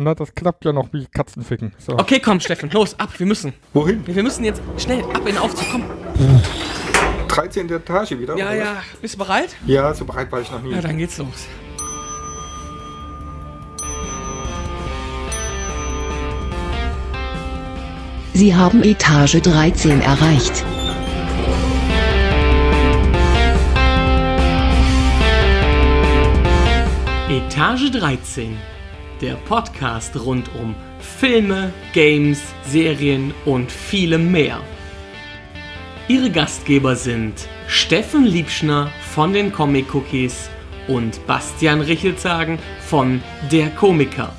Na, das klappt ja noch wie Katzenficken. So. Okay, komm, Steffen, los, ab, wir müssen. Wohin? Wir müssen jetzt schnell ab in den Aufzug, komm. 13. Etage wieder? Ja, oder ja, bist du bereit? Ja, so bereit war ich noch nie. Ja, dann geht's los. Sie haben Etage 13 erreicht. Etage 13, der Podcast rund um Filme, Games, Serien und vielem mehr. Ihre Gastgeber sind Steffen Liebschner von den Comic Cookies und Bastian Richelzagen von Der Komiker.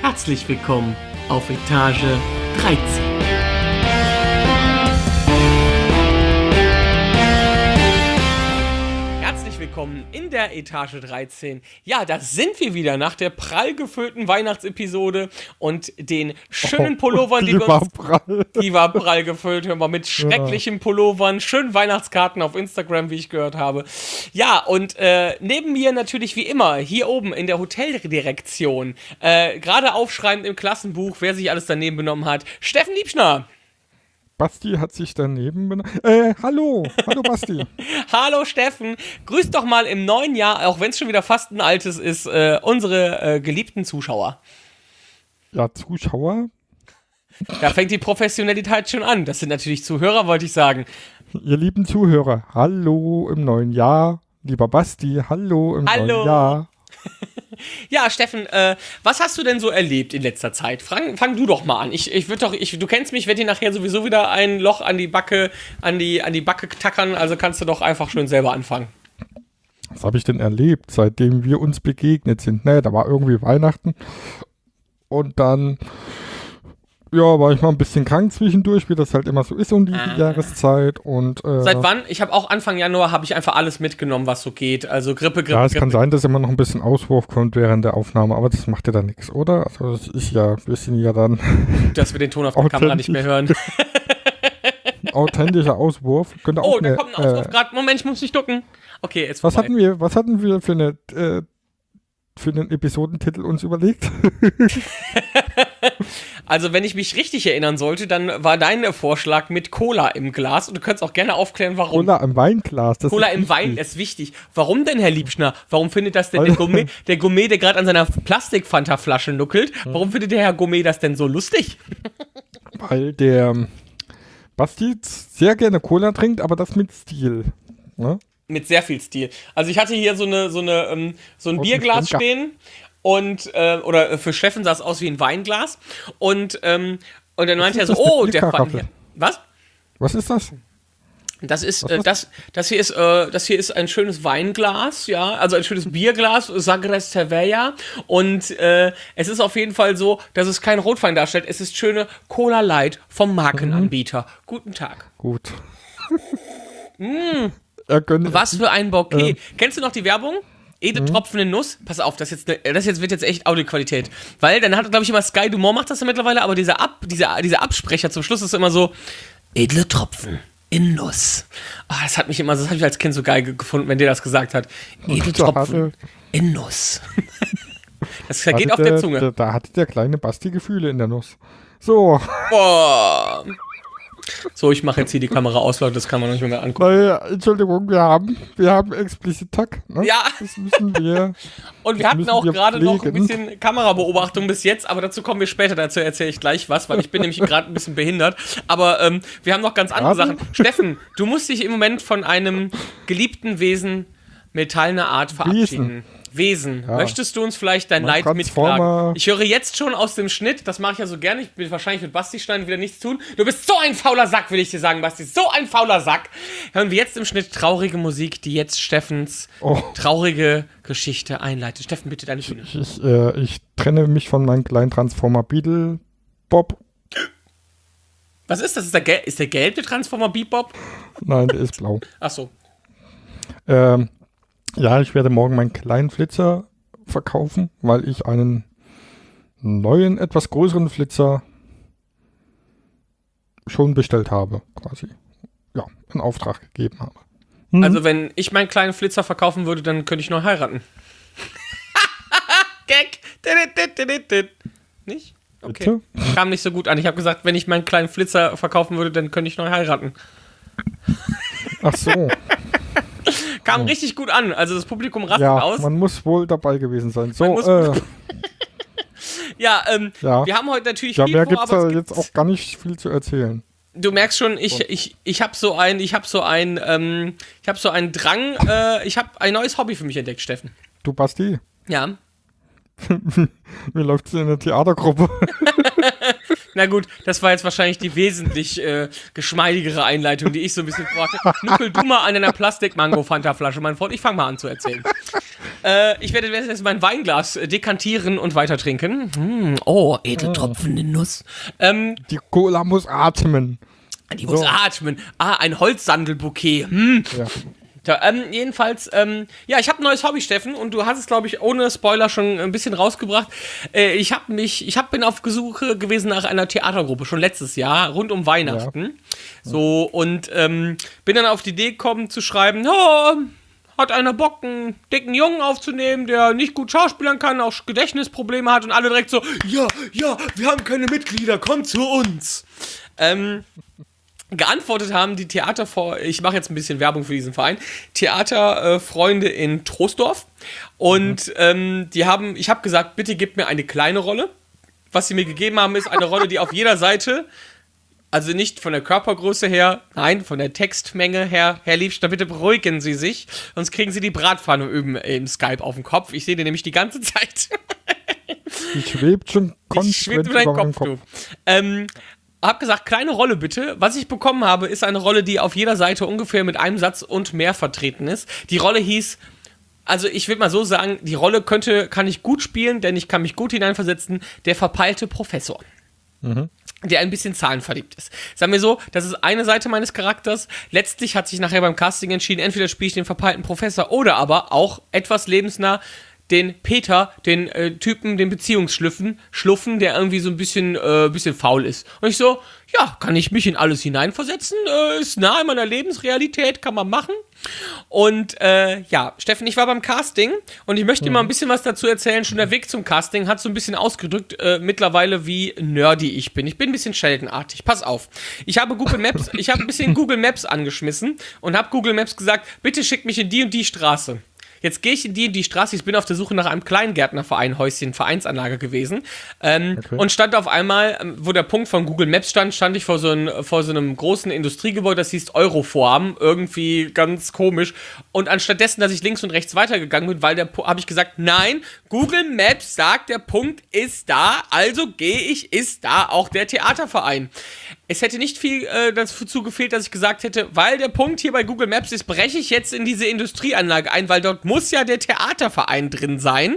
Herzlich willkommen auf Etage 13. willkommen in der Etage 13. Ja, da sind wir wieder nach der prall gefüllten Weihnachtsepisode und den schönen Pullovern, die, die wir war uns prall. die war prall gefüllt, hör mal, mit schrecklichen Pullovern, schönen Weihnachtskarten auf Instagram, wie ich gehört habe. Ja, und äh, neben mir natürlich wie immer, hier oben in der Hoteldirektion, äh, gerade aufschreibend im Klassenbuch, wer sich alles daneben benommen hat, Steffen Liebschner. Basti hat sich daneben benannt. Äh, hallo. Hallo, Basti. Hallo Steffen, grüß doch mal im neuen Jahr, auch wenn es schon wieder fast ein altes ist, äh, unsere äh, geliebten Zuschauer. Ja, Zuschauer, Da fängt die Professionalität schon an. Das sind natürlich Zuhörer, wollte ich sagen. ihr lieben Zuhörer, hallo im neuen Jahr. Lieber Basti, hallo im Hallo. neuen Jahr. Ja, Steffen, äh, was hast du denn so erlebt in letzter Zeit? Fang, fang du doch mal an. Ich, ich würde doch, ich, du kennst mich, werde dir nachher sowieso wieder ein Loch an die Backe, an die, an die Backe tackern, also kannst du doch einfach schön selber anfangen. Was habe ich denn erlebt, seitdem wir uns begegnet sind? Ne, da war irgendwie Weihnachten. Und dann, ja, war ich mal ein bisschen krank zwischendurch, wie das halt immer so ist um die Jahreszeit. Und, äh, Seit wann? Ich habe auch Anfang Januar habe ich einfach alles mitgenommen, was so geht. Also Grippe, Grippe, Ja, es kann Grippe. sein, dass immer noch ein bisschen Auswurf kommt während der Aufnahme, aber das macht ja dann nichts, oder? Also das ist ja, wir sind ja dann dass wir den Ton auf der Kamera nicht mehr hören. authentischer Auswurf. Könnte auch Oh, da eine, kommt ein Ausruf äh, gerade. Moment, ich muss mich ducken. Okay, jetzt was vorbei. hatten wir, was hatten wir für eine äh, für einen Episodentitel uns überlegt? Also, wenn ich mich richtig erinnern sollte, dann war dein Vorschlag mit Cola im Glas und du könntest auch gerne aufklären, warum. Cola im Weinglas. Das Cola im. Wein ist wichtig. Warum denn, Herr Liebschner? Warum findet das denn der Gourmet, der Gourmet, der gerade an seiner Plastikfanta-Flasche nuckelt, warum findet der Herr Gourmet das denn so lustig? Weil der ähm, Basti sehr gerne Cola trinkt, aber das mit Stil. Ne? Mit sehr viel Stil. Also ich hatte hier so eine, so eine, ähm, so ein ein Bierglas stehen und äh, oder für Steffen sah es aus wie ein Weinglas und ähm, und dann meinte er so, oh, der fand hier. Was? Was ist das? Das ist, äh, das, das hier ist, äh, das hier ist ein schönes Weinglas, ja, also ein schönes Bierglas, Sagres Cervella. Und äh, es ist auf jeden Fall so, dass es kein Rotwein darstellt. Es ist schöne Cola Light vom Markenanbieter. Guten Tag. Gut. Er Was für ein Bouquet. Äh. Kennst du noch die Werbung? Edle tropfende Nuss. Pass auf, das, jetzt ne, das jetzt wird jetzt echt Audioqualität. Weil dann hat, glaube ich, immer Sky Dumont macht das ja mittlerweile, aber dieser, Ab, dieser, dieser Absprecher zum Schluss ist immer so: Edle Tropfen in Nuss. Ah, das hat mich immer, das habe ich als Kind so geil ge- gefunden, wenn der das gesagt hat. Edle da Tropfen in Nuss. das vergeht auf der der, Zunge. Der, da hatte der kleine Basti Gefühle in der Nuss. So, Boah. So, ich mache jetzt hier die Kamera aus, Leute, das kann man nicht mehr angucken. weil, Entschuldigung, wir haben, wir haben explizit Tag. Ne? Ja. Das müssen wir. Und wir hatten auch wir gerade noch ein bisschen Kamerabeobachtung bis jetzt, aber dazu kommen wir später. Dazu erzähle ich gleich was, weil ich bin nämlich gerade ein bisschen behindert. Aber ähm, wir haben noch ganz andere? Sachen. Steffen, du musst dich im Moment von einem geliebten Wesen metallener Art verabschieden. Wesen. Möchtest du uns vielleicht dein Leid? Transformer- Ich höre jetzt schon aus dem Schnitt, das mache ich ja so gerne, ich will wahrscheinlich mit Basti Stein wieder nichts tun. Du bist so ein fauler Sack, will ich dir sagen, Basti. So ein fauler Sack. Hören wir jetzt im Schnitt traurige Musik, die jetzt Steffens Oh. traurige Geschichte einleitet. Steffen, bitte deine Bühne. Ich, äh, ich trenne mich von meinem kleinen Transformer Beetle Bob. Was ist das? Ist der, gel ist der gelb, der Transformer Bebop? Nein, der ist blau. Achso. Ähm, ja, ich werde morgen meinen kleinen Flitzer verkaufen, weil ich einen neuen, etwas größeren Flitzer schon bestellt habe, quasi. Ja, in Auftrag gegeben habe. Also, wenn ich meinen kleinen Flitzer verkaufen würde, dann könnte ich neu heiraten. Gag. Nicht? Okay. Bitte? Kam nicht so gut an. Ich habe gesagt, wenn ich meinen kleinen Flitzer verkaufen würde, dann könnte ich neu heiraten. Ach so. Kam richtig gut an. Also das Publikum rastet ja, aus. man muss wohl dabei gewesen sein. So, äh, Ja, ähm, Ja. wir haben heute natürlich ja, viel mehr vor, gibt's aber da jetzt auch gar nicht viel zu erzählen. Du merkst schon, ich, ich, ich habe so ein, ich habe so ein, ähm, ich habe so einen Drang, äh, ich habe ein neues Hobby für mich entdeckt, Steffen. Du, Basti, Ja. wie läuft's in der Theatergruppe? Na gut, das war jetzt wahrscheinlich die wesentlich äh, geschmeidigere Einleitung, die ich so ein bisschen vorhatte. Nuckel du mal an einer Plastik-Mango-Fanta-Flasche, mein Freund. Ich fange mal an zu erzählen. äh, ich werde jetzt mein Weinglas äh, dekantieren und weiter trinken. Hm, oh, edle tropfende Nuss. Ähm, Die Cola muss atmen. die muss So. atmen. Ah, ein Holzsandelbouquet. Hm. Ja. Da, ähm, jedenfalls, ähm, ja, ich habe ein neues Hobby, Steffen, und du hast es, glaube ich, ohne Spoiler schon ein bisschen rausgebracht. Äh, ich habe mich, ich hab, bin auf Gesuche gewesen nach einer Theatergruppe, schon letztes Jahr, rund um Weihnachten. So, und ähm, bin dann auf die Idee gekommen zu schreiben, oh, hat einer Bock, einen dicken Jungen aufzunehmen, der nicht gut schauspielern kann, auch Gedächtnisprobleme hat und alle direkt so, ja, ja, wir haben keine Mitglieder, komm zu uns. Ähm, geantwortet haben die Theater ich mache jetzt ein bisschen Werbung für diesen Verein, Theaterfreunde in Troisdorf und ähm, die haben, ich habe gesagt, bitte gebt mir eine kleine Rolle. Was sie mir gegeben haben, ist eine Rolle, die auf jeder Seite, also nicht von der Körpergröße her, nein, von der Textmenge her, Herr Liebster, bitte beruhigen Sie sich, sonst kriegen Sie die Bratpfanne üben im Skype auf dem Kopf. Ich sehe den nämlich die ganze Zeit. Die schwebt schon konsequent über deinen Kopf, du. Ähm, hab gesagt, kleine Rolle bitte. Was ich bekommen habe, ist eine Rolle, die auf jeder Seite ungefähr mit einem Satz und mehr vertreten ist. Die Rolle hieß, also ich will mal so sagen, die Rolle könnte, kann ich gut spielen, denn ich kann mich gut hineinversetzen, der verpeilte Professor. Der ein bisschen zahlenverliebt ist. Sagen wir so, das ist eine Seite meines Charakters. Letztlich hat sich nachher beim Casting entschieden, entweder spiele ich den verpeilten Professor oder aber auch etwas lebensnah den Peter, den äh, Typen, den Beziehungsschlüffen, Schluffen, der irgendwie so ein bisschen, äh, bisschen faul ist. Und ich so, ja, kann ich mich in alles hineinversetzen? Äh, ist nah in meiner Lebensrealität, kann man machen. Und äh, ja, Steffen, ich war beim Casting und ich möchte dir mal ein bisschen was dazu erzählen. Schon der Weg zum Casting hat so ein bisschen ausgedrückt äh, mittlerweile, wie nerdy ich bin. Ich bin ein bisschen Sheldon-artig. Pass auf. Ich habe Google Maps, ich habe ein bisschen Google Maps angeschmissen und habe Google Maps gesagt, bitte schick mich in die und die Straße. Jetzt gehe ich in die und die Straße. Ich bin auf der Suche nach einem Kleingärtnerverein, Häuschen, Vereinsanlage gewesen. Ähm, Okay. Und stand auf einmal, ähm, wo der Punkt von Google Maps stand, stand ich vor so, ein, vor so einem großen Industriegebäude, das hieß Euroform. Irgendwie ganz komisch. Und anstattdessen, dass ich links und rechts weitergegangen bin, weil der habe ich gesagt, nein, Google Maps sagt, der Punkt ist da, also gehe ich, ist da auch der Theaterverein. Es hätte nicht viel äh, dazu gefehlt, dass ich gesagt hätte, weil der Punkt hier bei Google Maps ist, breche ich jetzt in diese Industrieanlage ein, weil dort muss ja der Theaterverein drin sein.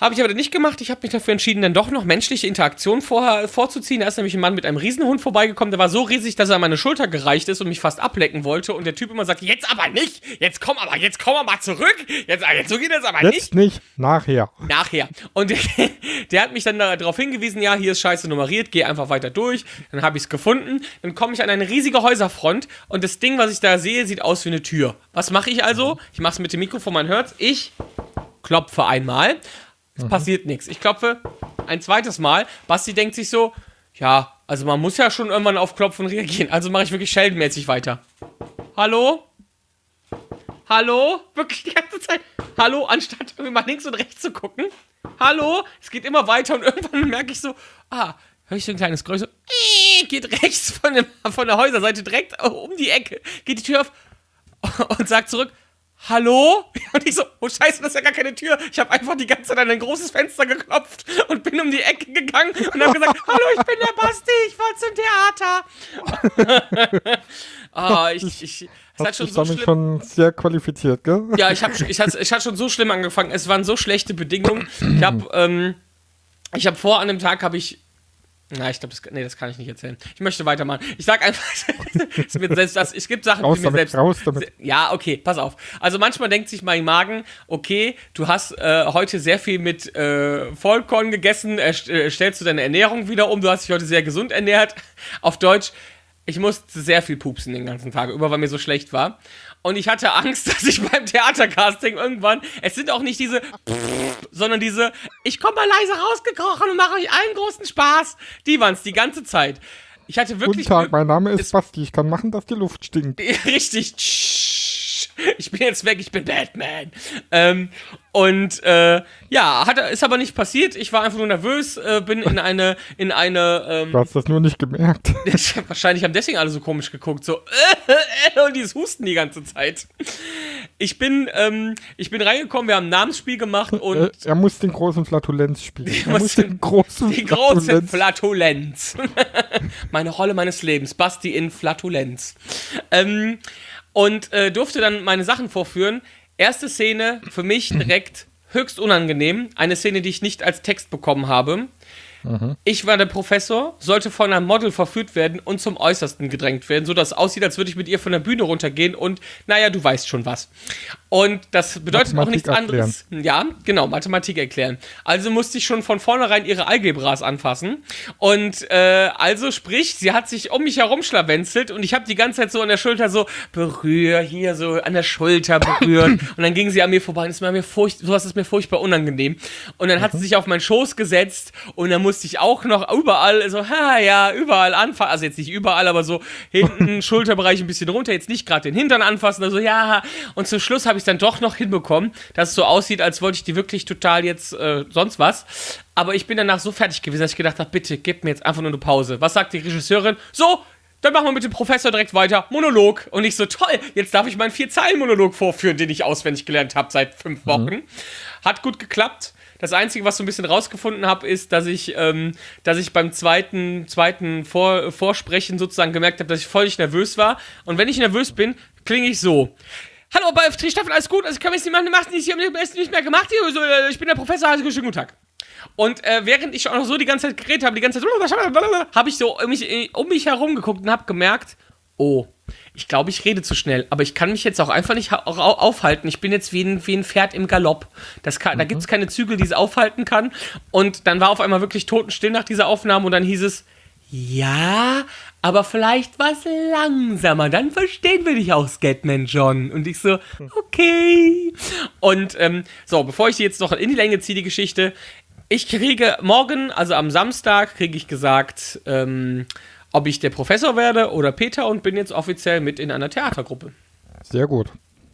Habe ich aber nicht gemacht. Ich habe mich dafür entschieden, dann doch noch menschliche Interaktion vor, vorzuziehen. Da ist nämlich ein Mann mit einem Riesenhund vorbeigekommen. Der war so riesig, dass er an meine Schulter gereicht ist und mich fast ablecken wollte. Und der Typ immer sagt, jetzt aber nicht. Jetzt komm aber, jetzt komm aber zurück. Jetzt, jetzt so geht das aber nicht. Jetzt nicht, nachher. Nachher. Und der, der hat mich dann darauf hingewiesen, ja, hier ist scheiße nummeriert, geh einfach weiter durch. Dann habe ich es gefunden. Dann komme ich an eine riesige Häuserfront und das Ding, was ich da sehe, sieht aus wie eine Tür. Was mache ich also? Ich mache es mit dem Mikrofon, man hört Ich klopfe einmal. Es passiert nichts. Ich klopfe ein zweites Mal. Basti denkt sich so, ja, also man muss ja schon irgendwann auf Klopfen reagieren. Also mache ich wirklich Sheldon-mäßig weiter. Hallo? Hallo? Wirklich die ganze Zeit. Hallo, anstatt irgendwie mal links und rechts zu gucken. Hallo? Es geht immer weiter und irgendwann merke ich so, ah, höre ich so ein kleines Geräusch so, äh, geht rechts von, dem, von der Häuserseite direkt um die Ecke, geht die Tür auf und sagt zurück, Hallo? Und ich so, oh Scheiße, das ist ja gar keine Tür. Ich habe einfach die ganze Zeit an ein großes Fenster geklopft und bin um die Ecke gegangen und habe gesagt, hallo, ich bin der Basti, ich wollte zum Theater. Ah, ich, ich, es hat schon so schlimm. schon sehr qualifiziert, gell? Ja, ich, hab, ich, hatte, ich hatte schon so schlimm angefangen. Es waren so schlechte Bedingungen. Ich habe ähm, ich hab vor, an dem Tag habe ich. Na, ich glaube, das, nee, das kann ich nicht erzählen. Ich möchte weitermachen. Ich sag einfach, es, wird selbst das, es gibt Sachen, Raus die mir damit, selbst. raus damit. Ja, okay, pass auf. Also manchmal denkt sich mein Magen, okay, du hast äh, heute sehr viel mit äh, Vollkorn gegessen, äh, äh, stellst du deine Ernährung wieder um, du hast dich heute sehr gesund ernährt. Auf Deutsch, ich musste sehr viel pupsen den ganzen Tag über, weil mir so schlecht war. Und ich hatte Angst, dass ich beim Theatercasting irgendwann, es sind auch nicht diese, sondern diese, ich komme mal leise rausgekrochen und mache euch allen großen Spaß. Die waren es die ganze Zeit. Ich hatte wirklich. Guten Tag, mein Name ist es- Basti. Ich kann machen, dass die Luft stinkt. Richtig. Ich bin jetzt weg, ich bin Batman. Ähm, und äh, ja, hat, ist aber nicht passiert. Ich war einfach nur nervös, äh, bin in eine, in eine, ähm, Du hast das nur nicht gemerkt. wahrscheinlich haben deswegen alle so komisch geguckt, so und dieses Husten die ganze Zeit. Ich bin, ähm, ich bin reingekommen, wir haben ein Namensspiel gemacht und Äh, er muss den großen Flatulenz spielen. Er muss den- den großen die große Flatulenz. Flatulenz. Meine Rolle meines Lebens, Basti in Flatulenz. Ähm, und äh, durfte dann meine Sachen vorführen. Erste Szene für mich direkt höchst unangenehm. Eine Szene, die ich nicht als Text bekommen habe. Ich war der Professor, sollte von einem Model verführt werden und zum Äußersten gedrängt werden, sodass es aussieht, als würde ich mit ihr von der Bühne runtergehen und, naja, du weißt schon was. Und das bedeutet auch Mathematik nichts anderes. Ja, genau, Mathematik erklären. Also musste ich schon von vornherein ihre Algebras anfassen. Und äh, also sprich, sie hat sich um mich herum schlawenzelt und ich habe die ganze Zeit so an der Schulter so berühr, hier so an der Schulter berührt. und dann ging sie an mir vorbei und war mir furcht, sowas ist mir furchtbar unangenehm. Und dann hat sie sich auf meinen Schoß gesetzt und dann musste ich auch noch überall so, ha, ja, überall anfassen. Also jetzt nicht überall, aber so hinten, Schulterbereich ein bisschen runter, jetzt nicht gerade den Hintern anfassen, also ja. Und zum Schluss habe ich es dann doch noch hinbekommen, dass es so aussieht, als wollte ich die wirklich total jetzt äh, sonst was. Aber ich bin danach so fertig gewesen, dass ich gedacht habe, bitte gib mir jetzt einfach nur eine Pause. Was sagt die Regisseurin? So, dann machen wir mit dem Professor direkt weiter. Monolog. Und ich so, toll, jetzt darf ich meinen Vier-Zeilen-Monolog vorführen, den ich auswendig gelernt habe seit fünf Wochen. Hat gut geklappt. Das Einzige, was so ein bisschen rausgefunden habe, ist, dass ich, ähm, dass ich beim zweiten, zweiten Vor Vorsprechen sozusagen gemerkt habe, dass ich völlig nervös war. Und wenn ich nervös bin, klinge ich so. Hallo, bei Staffel, alles gut? Also ich kann jetzt nicht machen, ich habe nicht mehr gemacht äh, ich bin der Professor, also schönen guten Tag. Und äh, während ich auch noch so die ganze Zeit geredet habe, die ganze Zeit, habe ich so um mich, um mich herum geguckt und habe gemerkt, oh, ich glaube, ich rede zu schnell. Aber ich kann mich jetzt auch einfach nicht ha- au- aufhalten. Ich bin jetzt wie ein, wie ein Pferd im Galopp. Kann, Da gibt es keine Zügel, die es aufhalten kann. Und dann war auf einmal wirklich totenstill nach dieser Aufnahme und dann hieß es, ja, aber vielleicht was langsamer, dann verstehen wir dich auch, Scatman John. Und ich so, okay. Und ähm, so, bevor ich die jetzt noch in die Länge ziehe, die Geschichte, ich kriege morgen, also am Samstag, kriege ich gesagt, ähm, ob ich der Professor werde oder Peter und bin jetzt offiziell mit in einer Theatergruppe. Sehr gut.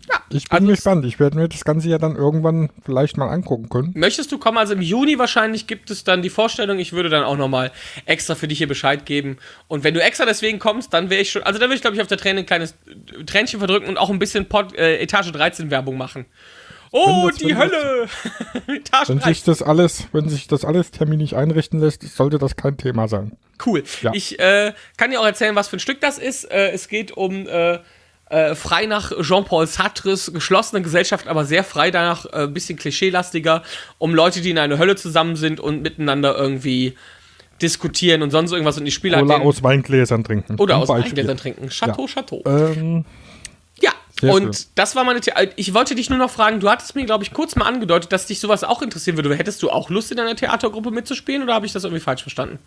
Ja, Ich bin also es- gespannt. Ich werde mir das Ganze ja dann irgendwann vielleicht mal angucken können. Möchtest du kommen? Also im Juni wahrscheinlich gibt es dann die Vorstellung. Ich würde dann auch nochmal extra für dich hier Bescheid geben. Und wenn du extra deswegen kommst, dann wäre ich schon. Also dann würde ich, glaube ich, auf der Träne ein kleines Tränchen verdrücken und auch ein bisschen Pod, äh, Etage 13 Werbung machen. Oh, das- die das- Hölle! Etage Wenn 13. sich das alles, wenn sich das alles terminlich einrichten lässt, sollte das kein Thema sein. Cool. Ja. Ich äh, kann dir auch erzählen, was für ein Stück das ist. Äh, es geht um äh, äh, frei nach Jean-Paul Sartres geschlossene Gesellschaft, aber sehr frei danach, äh, ein bisschen klischeelastiger, um Leute, die in einer Hölle zusammen sind und miteinander irgendwie diskutieren und sonst irgendwas und die Spieler den- aus Weingläsern trinken. oder aus. Weingläsern trinken. Chateau, Ja. Chateau. Ähm, Sehr und schön. das war meine The Ich wollte dich nur noch fragen, du hattest mir, glaube ich, kurz mal angedeutet, dass dich sowas auch interessieren würde. Hättest du auch Lust, in einer Theatergruppe mitzuspielen oder habe ich das irgendwie falsch verstanden?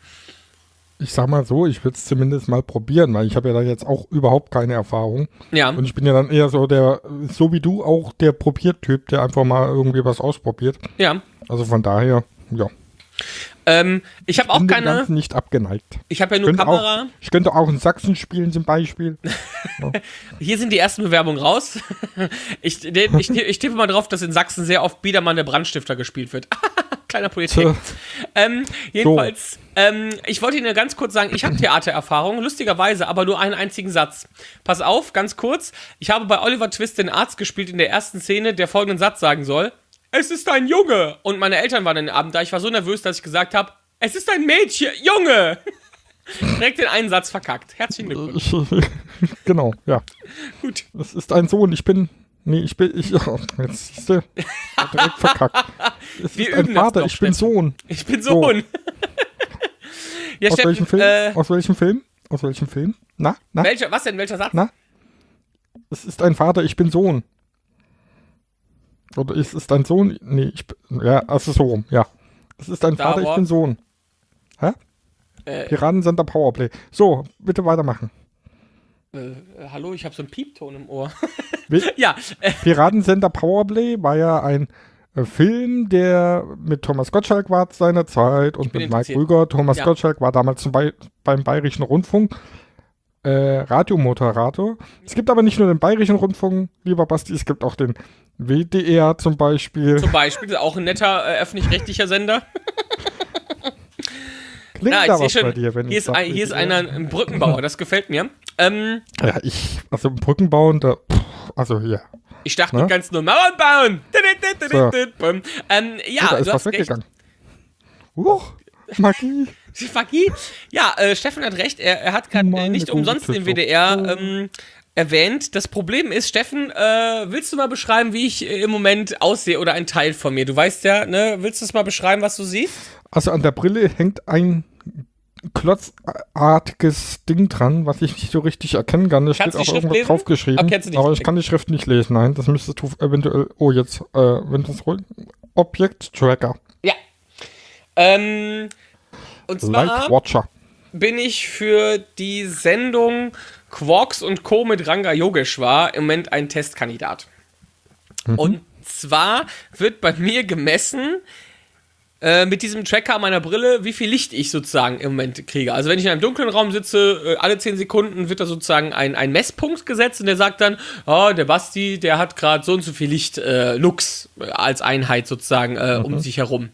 ich sag mal so, ich würde es zumindest mal probieren, weil ich habe ja da jetzt auch überhaupt keine Erfahrung. Ja. Und ich bin ja dann eher so der, so wie du, auch der Probiertyp, der einfach mal irgendwie was ausprobiert. Ja. Also von daher, ja. Ähm, ich habe auch keine. Ganzen nicht abgeneigt. Ich habe ja nur Könnte Kamera. Auch, ich könnte auch in Sachsen spielen zum Beispiel. Hier sind die ersten Bewerbungen raus. Ich, ich, ich tippe mal drauf, dass in Sachsen sehr oft Biedermann der Brandstifter gespielt wird. Kleiner Politik. Ähm, jedenfalls, ähm, ich wollte Ihnen ganz kurz sagen, ich habe Theatererfahrung, lustigerweise, aber nur einen einzigen Satz. Pass auf, ganz kurz. Ich habe bei Oliver Twist den Arzt gespielt in der ersten Szene, der folgenden Satz sagen soll. Es ist ein Junge. Und meine Eltern waren den Abend da. Ich war so nervös, dass ich gesagt habe, es ist ein Mädchen, Junge. Direkt den einen Satz verkackt. Herzlichen Glückwunsch. Genau, ja. Gut. Es ist ein Sohn, ich bin. Nee, ich bin. Ich, oh, jetzt siehst du. Direkt verkackt. Es Wir ist ein Vater, doch, ich bin Steffen. Sohn. Ich bin Sohn. ja, Aus welchem Film? Äh, Aus welchem Film? Aus welchem Film? Na? Na? welcher, was denn? Welcher Satz? Na? Es ist ein Vater, ich bin Sohn. Oder es ist ein Sohn. Nee, ich bin. Ja, also so rum, ja. Es ist ein Star Vater, ich Wars. bin Sohn. Hä? Äh, Piratensender Powerplay. So, bitte weitermachen. Äh, hallo, ich habe so einen Piepton im Ohr. Ja, äh, Piratensender Powerplay war ja ein äh, Film, der mit Thomas Gottschalk war zu seiner Zeit und mit Mike. Rüger. Thomas Ja. Gottschalk war damals zum Bei beim Bayerischen Rundfunk äh, Radiomoderator. Es gibt aber nicht nur den Bayerischen Rundfunk, lieber Basti, es gibt auch den WDR zum Beispiel. zum Beispiel auch ein netter äh, öffentlich-rechtlicher Sender. Klingt Ja, da was bei schon, dir, wenn hier ist, ein, hier ist einer, ein Brückenbauer, das gefällt mir. Ähm, Ja, ich, also Brücken bauen, da, also hier. ich dachte Ne? ganz nur Mauern bauen. So. Ähm, ja, oh, da ist du was hast weggegangen. Huch, Magie. Magie. Ja, äh, Steffen hat recht. Er, er hat gerade äh, nicht umsonst den. WDR ähm, erwähnt. Das Problem ist, Steffen, äh, willst du mal beschreiben, wie ich äh, im Moment aussehe oder ein Teil von mir? Du weißt ja, ne? Willst du es mal beschreiben, was du siehst? Also an der Brille hängt ein klotzartiges Ding dran, was ich nicht so richtig erkennen kann. Da Kannst steht auch Schrift irgendwas lesen? draufgeschrieben. Nicht. aber ich kann die Schrift nicht lesen. Nein, das müsstest du eventuell. Oh, jetzt, äh, wenn das ruhig. Objekt-Tracker. Ja. Ähm, und zwar Light Watcher. bin ich für die Sendung Quarks und Co. mit Ranga Yogeshwar im Moment ein Testkandidat. Und zwar wird bei mir gemessen äh, mit diesem Tracker meiner Brille, wie viel Licht ich sozusagen im Moment kriege. Also wenn ich in einem dunklen Raum sitze, äh, alle 10 Sekunden wird da sozusagen ein, ein Messpunkt gesetzt und der sagt dann, oh, der Basti, der hat gerade so und so viel Licht, äh, Lux äh, als Einheit sozusagen äh, um sich herum.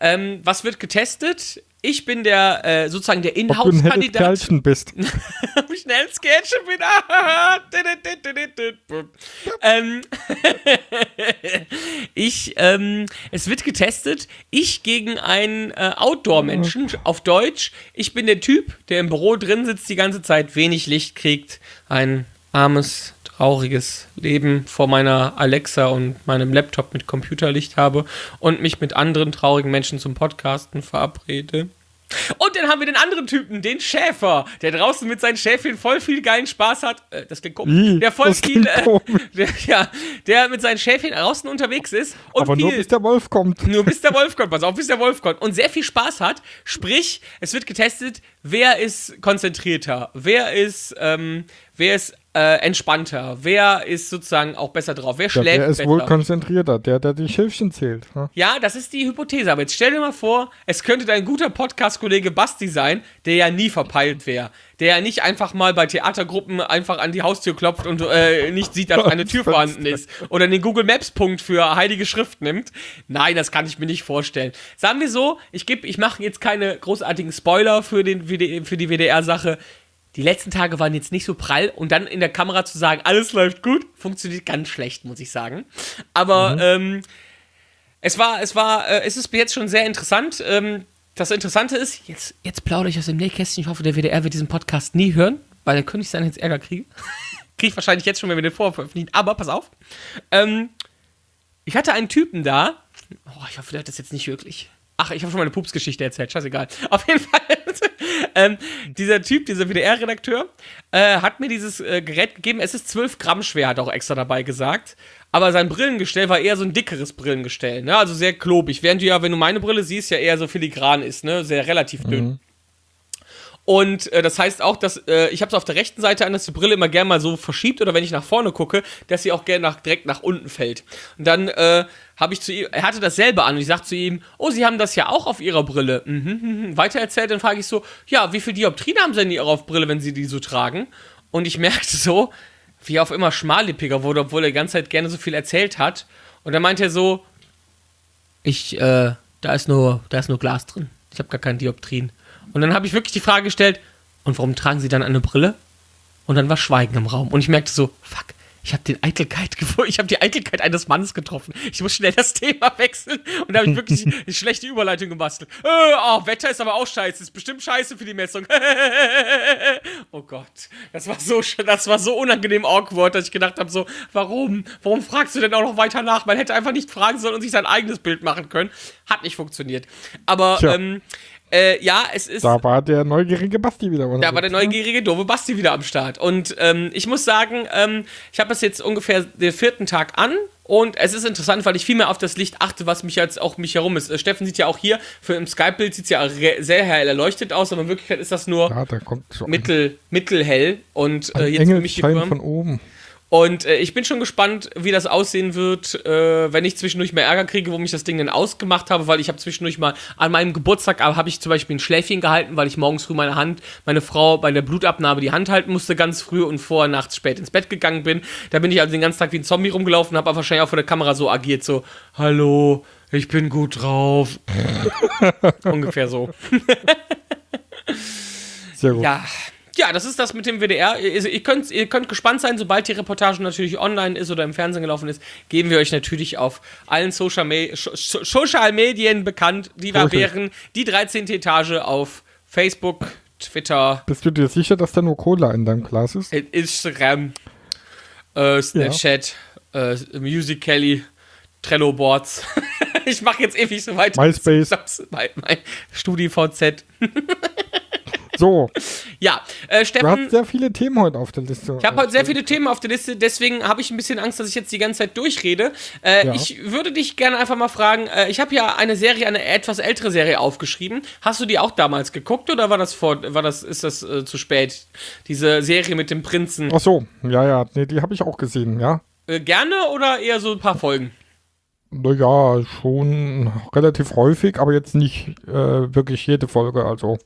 Ähm, was wird getestet? Ich bin der äh, sozusagen der Ob ein Inhouse-Kandidat. Kerlchen bist. Wie schnell Sketche bin. Ah, ähm, ich, ähm, es wird getestet. Ich gegen einen äh, Outdoor-Menschen. Auf Deutsch. Ich bin der Typ, der im Büro drin sitzt die ganze Zeit, wenig Licht kriegt. Ein armes, trauriges Leben vor meiner Alexa und meinem Laptop mit Computerlicht habe und mich mit anderen traurigen Menschen zum Podcasten verabrede. Und dann haben wir den anderen Typen, den Schäfer, der draußen mit seinen Schäfchen voll viel geilen Spaß hat. Äh, das klingt komisch. Der voll viel, äh, der, ja, der mit seinen Schäfchen draußen unterwegs ist und Aber viel, nur bis der Wolf kommt. nur bis der Wolf kommt, pass auf, bis der Wolf kommt. Und sehr viel Spaß hat. Sprich, es wird getestet, wer ist konzentrierter, wer ist, ähm, wer ist äh, entspannter, wer ist sozusagen auch besser drauf, wer Ja, schläft der ist besser. wohl konzentrierter, der, der die Schilfchen zählt. ne? Ja, das ist die Hypothese. Aber jetzt stell dir mal vor, es könnte dein guter Podcast-Kollege Basti sein, der ja nie verpeilt wäre. Der ja nicht einfach mal bei Theatergruppen einfach an die Haustür klopft und äh, nicht sieht, dass eine Tür vorhanden ist. Oder den Google Maps-Punkt für heilige Schrift nimmt. Nein, das kann ich mir nicht vorstellen. Sagen wir so, ich, geb- ich mache jetzt keine großartigen Spoiler für, den, für die WDR-Sache. Die letzten Tage waren jetzt nicht so prall und dann in der Kamera zu sagen, alles läuft gut, funktioniert ganz schlecht, muss ich sagen. Aber ähm, es war, es war, äh, es ist jetzt schon sehr interessant. Ähm, das Interessante ist, jetzt, jetzt plaudere ich aus dem Nähkästchen. Ich hoffe, der WDR wird diesen Podcast nie hören, weil dann könnte ich seinen jetzt Ärger kriegen. Kriege ich wahrscheinlich jetzt schon, wenn wir den vorher veröffentlichen. Aber pass auf. Ähm, ich hatte einen Typen da. Oh, ich hoffe, der hat das jetzt nicht wirklich. Ach, ich habe schon meine Pupsgeschichte erzählt. Scheißegal. Auf jeden Fall. ähm, dieser Typ, dieser WDR-Redakteur, äh, hat mir dieses äh, Gerät gegeben. Es ist 12 Gramm schwer, hat auch extra dabei gesagt. Aber sein Brillengestell war eher so ein dickeres Brillengestell, ne? Also sehr klobig. Während du ja, wenn du meine Brille siehst, ja eher so filigran ist, ne? Sehr relativ dünn. Und äh, das heißt auch, dass äh, ich habe es auf der rechten Seite an, dass die Brille immer gerne mal so verschiebt oder wenn ich nach vorne gucke, dass sie auch gerne nach, direkt nach unten fällt. Und dann äh, habe ich zu ihm, er hatte dasselbe an und ich sage zu ihm, oh, Sie haben das ja auch auf Ihrer Brille. Mhm, mhm. Weiter erzählt, dann frage ich so, ja, wie viel Dioptrien haben Sie denn Ihre auf Brille, wenn Sie die so tragen? Und ich merkte so, wie er auf immer schmallippiger wurde, obwohl er die ganze Zeit gerne so viel erzählt hat. Und dann meinte er so, ich, äh, da ist nur, da ist nur Glas drin. Ich habe gar keinen Dioptrien. Und dann habe ich wirklich die Frage gestellt, und warum tragen Sie dann eine Brille? Und dann war Schweigen im Raum. Und ich merkte so, fuck, ich habe den Eitelkeit ich habe die Eitelkeit eines Mannes getroffen. Ich muss schnell das Thema wechseln. Und da habe ich wirklich eine schlechte Überleitung gebastelt. Äh, oh, Wetter ist aber auch scheiße. Ist bestimmt scheiße für die Messung. oh Gott. Das war so, das war so unangenehm awkward, dass ich gedacht habe, so, warum? Warum fragst du denn auch noch weiter nach? Man hätte einfach nicht fragen sollen und sich sein eigenes Bild machen können. Hat nicht funktioniert. Aber, Tja. ähm, Äh, ja, es ist. Da war der neugierige Basti wieder. Da war der neugierige, doofe Basti wieder am Start. Und ähm, ich muss sagen, ähm, ich habe es jetzt ungefähr den vierten Tag an. Und es ist interessant, weil ich viel mehr auf das Licht achte, was mich jetzt auch mich herum ist. Äh, Steffen sieht ja auch hier, für im Skype-Bild sieht es ja sehr hell erleuchtet aus, aber in Wirklichkeit ist das nur Ja, da so mittel, mittelhell. Und äh, ein jetzt für mich Birnen. von oben. Und äh, ich bin schon gespannt, wie das aussehen wird, äh, wenn ich zwischendurch mehr Ärger kriege, wo mich das Ding denn ausgemacht habe, weil ich habe zwischendurch mal an meinem Geburtstag habe ich zum Beispiel ein Schläfchen gehalten, weil ich morgens früh meine Hand, meine Frau bei der Blutabnahme die Hand halten musste ganz früh und vorher nachts spät ins Bett gegangen bin. Da bin ich also den ganzen Tag wie ein Zombie rumgelaufen, habe aber wahrscheinlich auch vor der Kamera so agiert, so Hallo, ich bin gut drauf. Ungefähr so. Sehr gut. Ja. Ja, das ist das mit dem WDR. Ihr, ihr, könnt, ihr könnt gespannt sein, sobald die Reportage natürlich online ist oder im Fernsehen gelaufen ist, geben wir euch natürlich auf allen Social, Me Social Medien bekannt, die Social. wären. Die 13. Etage auf Facebook, Twitter, Bist du dir sicher, dass da nur Cola in deinem Glas ist? Instagram, äh, Snapchat, äh, Music Kelly, Trello Boards. ich mache jetzt ewig so weiter. MySpace. Mein, mein StudiVZ. So, Ja, äh, du Steffen. hast sehr viele Themen heute auf der Liste. Ich habe heute sehr viele Themen auf der Liste, deswegen habe ich ein bisschen Angst, dass ich jetzt die ganze Zeit durchrede. Äh, Ja. Ich würde dich gerne einfach mal fragen, äh, ich habe ja eine Serie, eine etwas ältere Serie aufgeschrieben. Hast du die auch damals geguckt oder war das vor, war das, ist das äh, zu spät? Diese Serie mit dem Prinzen. Ach so, ja, ja, nee, die habe ich auch gesehen, ja. Äh, gerne oder eher so ein paar Folgen? Naja, schon relativ häufig, aber jetzt nicht äh, wirklich jede Folge, also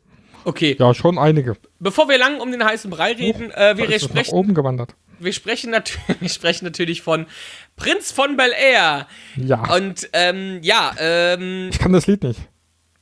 Okay, ja, schon einige. bevor wir lang um den heißen Brei reden, äh, wir, sprechen, oben gewandert. wir, sprechen natürlich, wir sprechen natürlich von Prinz von Bel Air. Ja, Und ähm, ja, ähm, ich kann das Lied nicht.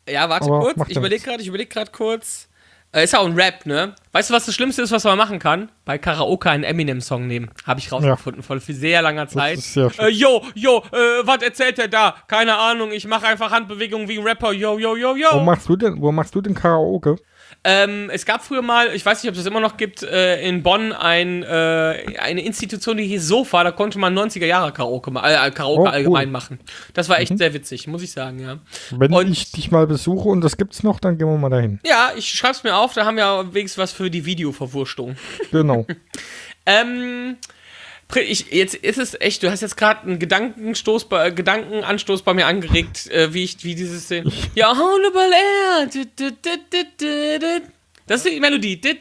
Ja, warte Aber kurz. Ich ja überlege gerade, ich überlege gerade kurz. Äh, ist ja auch ein Rap, ne? Weißt du, was das Schlimmste ist, was man machen kann? Bei Karaoke einen Eminem-Song nehmen. Habe ich rausgefunden, vor sehr langer Zeit. ist sehr schön. äh, yo, yo, äh, was erzählt er da? Keine Ahnung, ich mache einfach Handbewegungen wie ein Rapper. Yo, yo, yo, Wo yo. machst du denn, wo machst du denn Karaoke? Ähm, es gab früher mal, ich weiß nicht, ob es das immer noch gibt, äh, in Bonn ein, äh, eine Institution, die hieß Sofa. Da konnte man 90er Jahre Karaoke, äh, Karaoke Oh, cool. Mhm. allgemein machen. Das war echt sehr witzig, muss ich sagen, ja. Wenn Und- ich dich mal besuche und das gibt's noch, dann gehen wir mal dahin. Ja, ich schreib's mir auf, da haben wir wenigstens was für die Videoverwurstung. Genau. ähm, ich, jetzt ist es echt, du hast jetzt gerade einen Gedankenstoß bei, äh, Gedankenanstoß bei mir angeregt, äh, wie ich, wie dieses, äh, ja, Honorable Air, das ist die Melodie. Das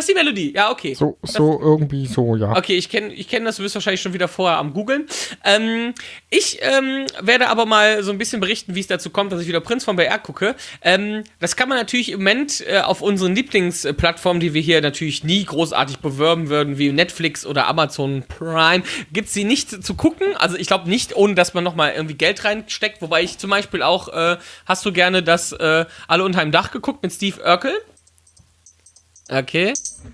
ist die Melodie. Ja, okay. So, so irgendwie so, ja. Okay, ich kenne ich kenn das, du bist wahrscheinlich schon wieder vorher am Googeln. Ähm, ich ähm, werde aber mal so ein bisschen berichten, wie es dazu kommt, dass ich wieder Prinz von BR gucke. Ähm, das kann man natürlich im Moment äh, auf unseren Lieblingsplattformen, die wir hier natürlich nie großartig bewerben würden, wie Netflix oder Amazon Prime, gibt es sie nicht zu gucken. Also ich glaube nicht, ohne dass man nochmal irgendwie Geld reinsteckt. Wobei ich zum Beispiel auch, äh, hast du gerne dass äh, Alle unter einem Dach geguckt mit Steve Urkel? Okay.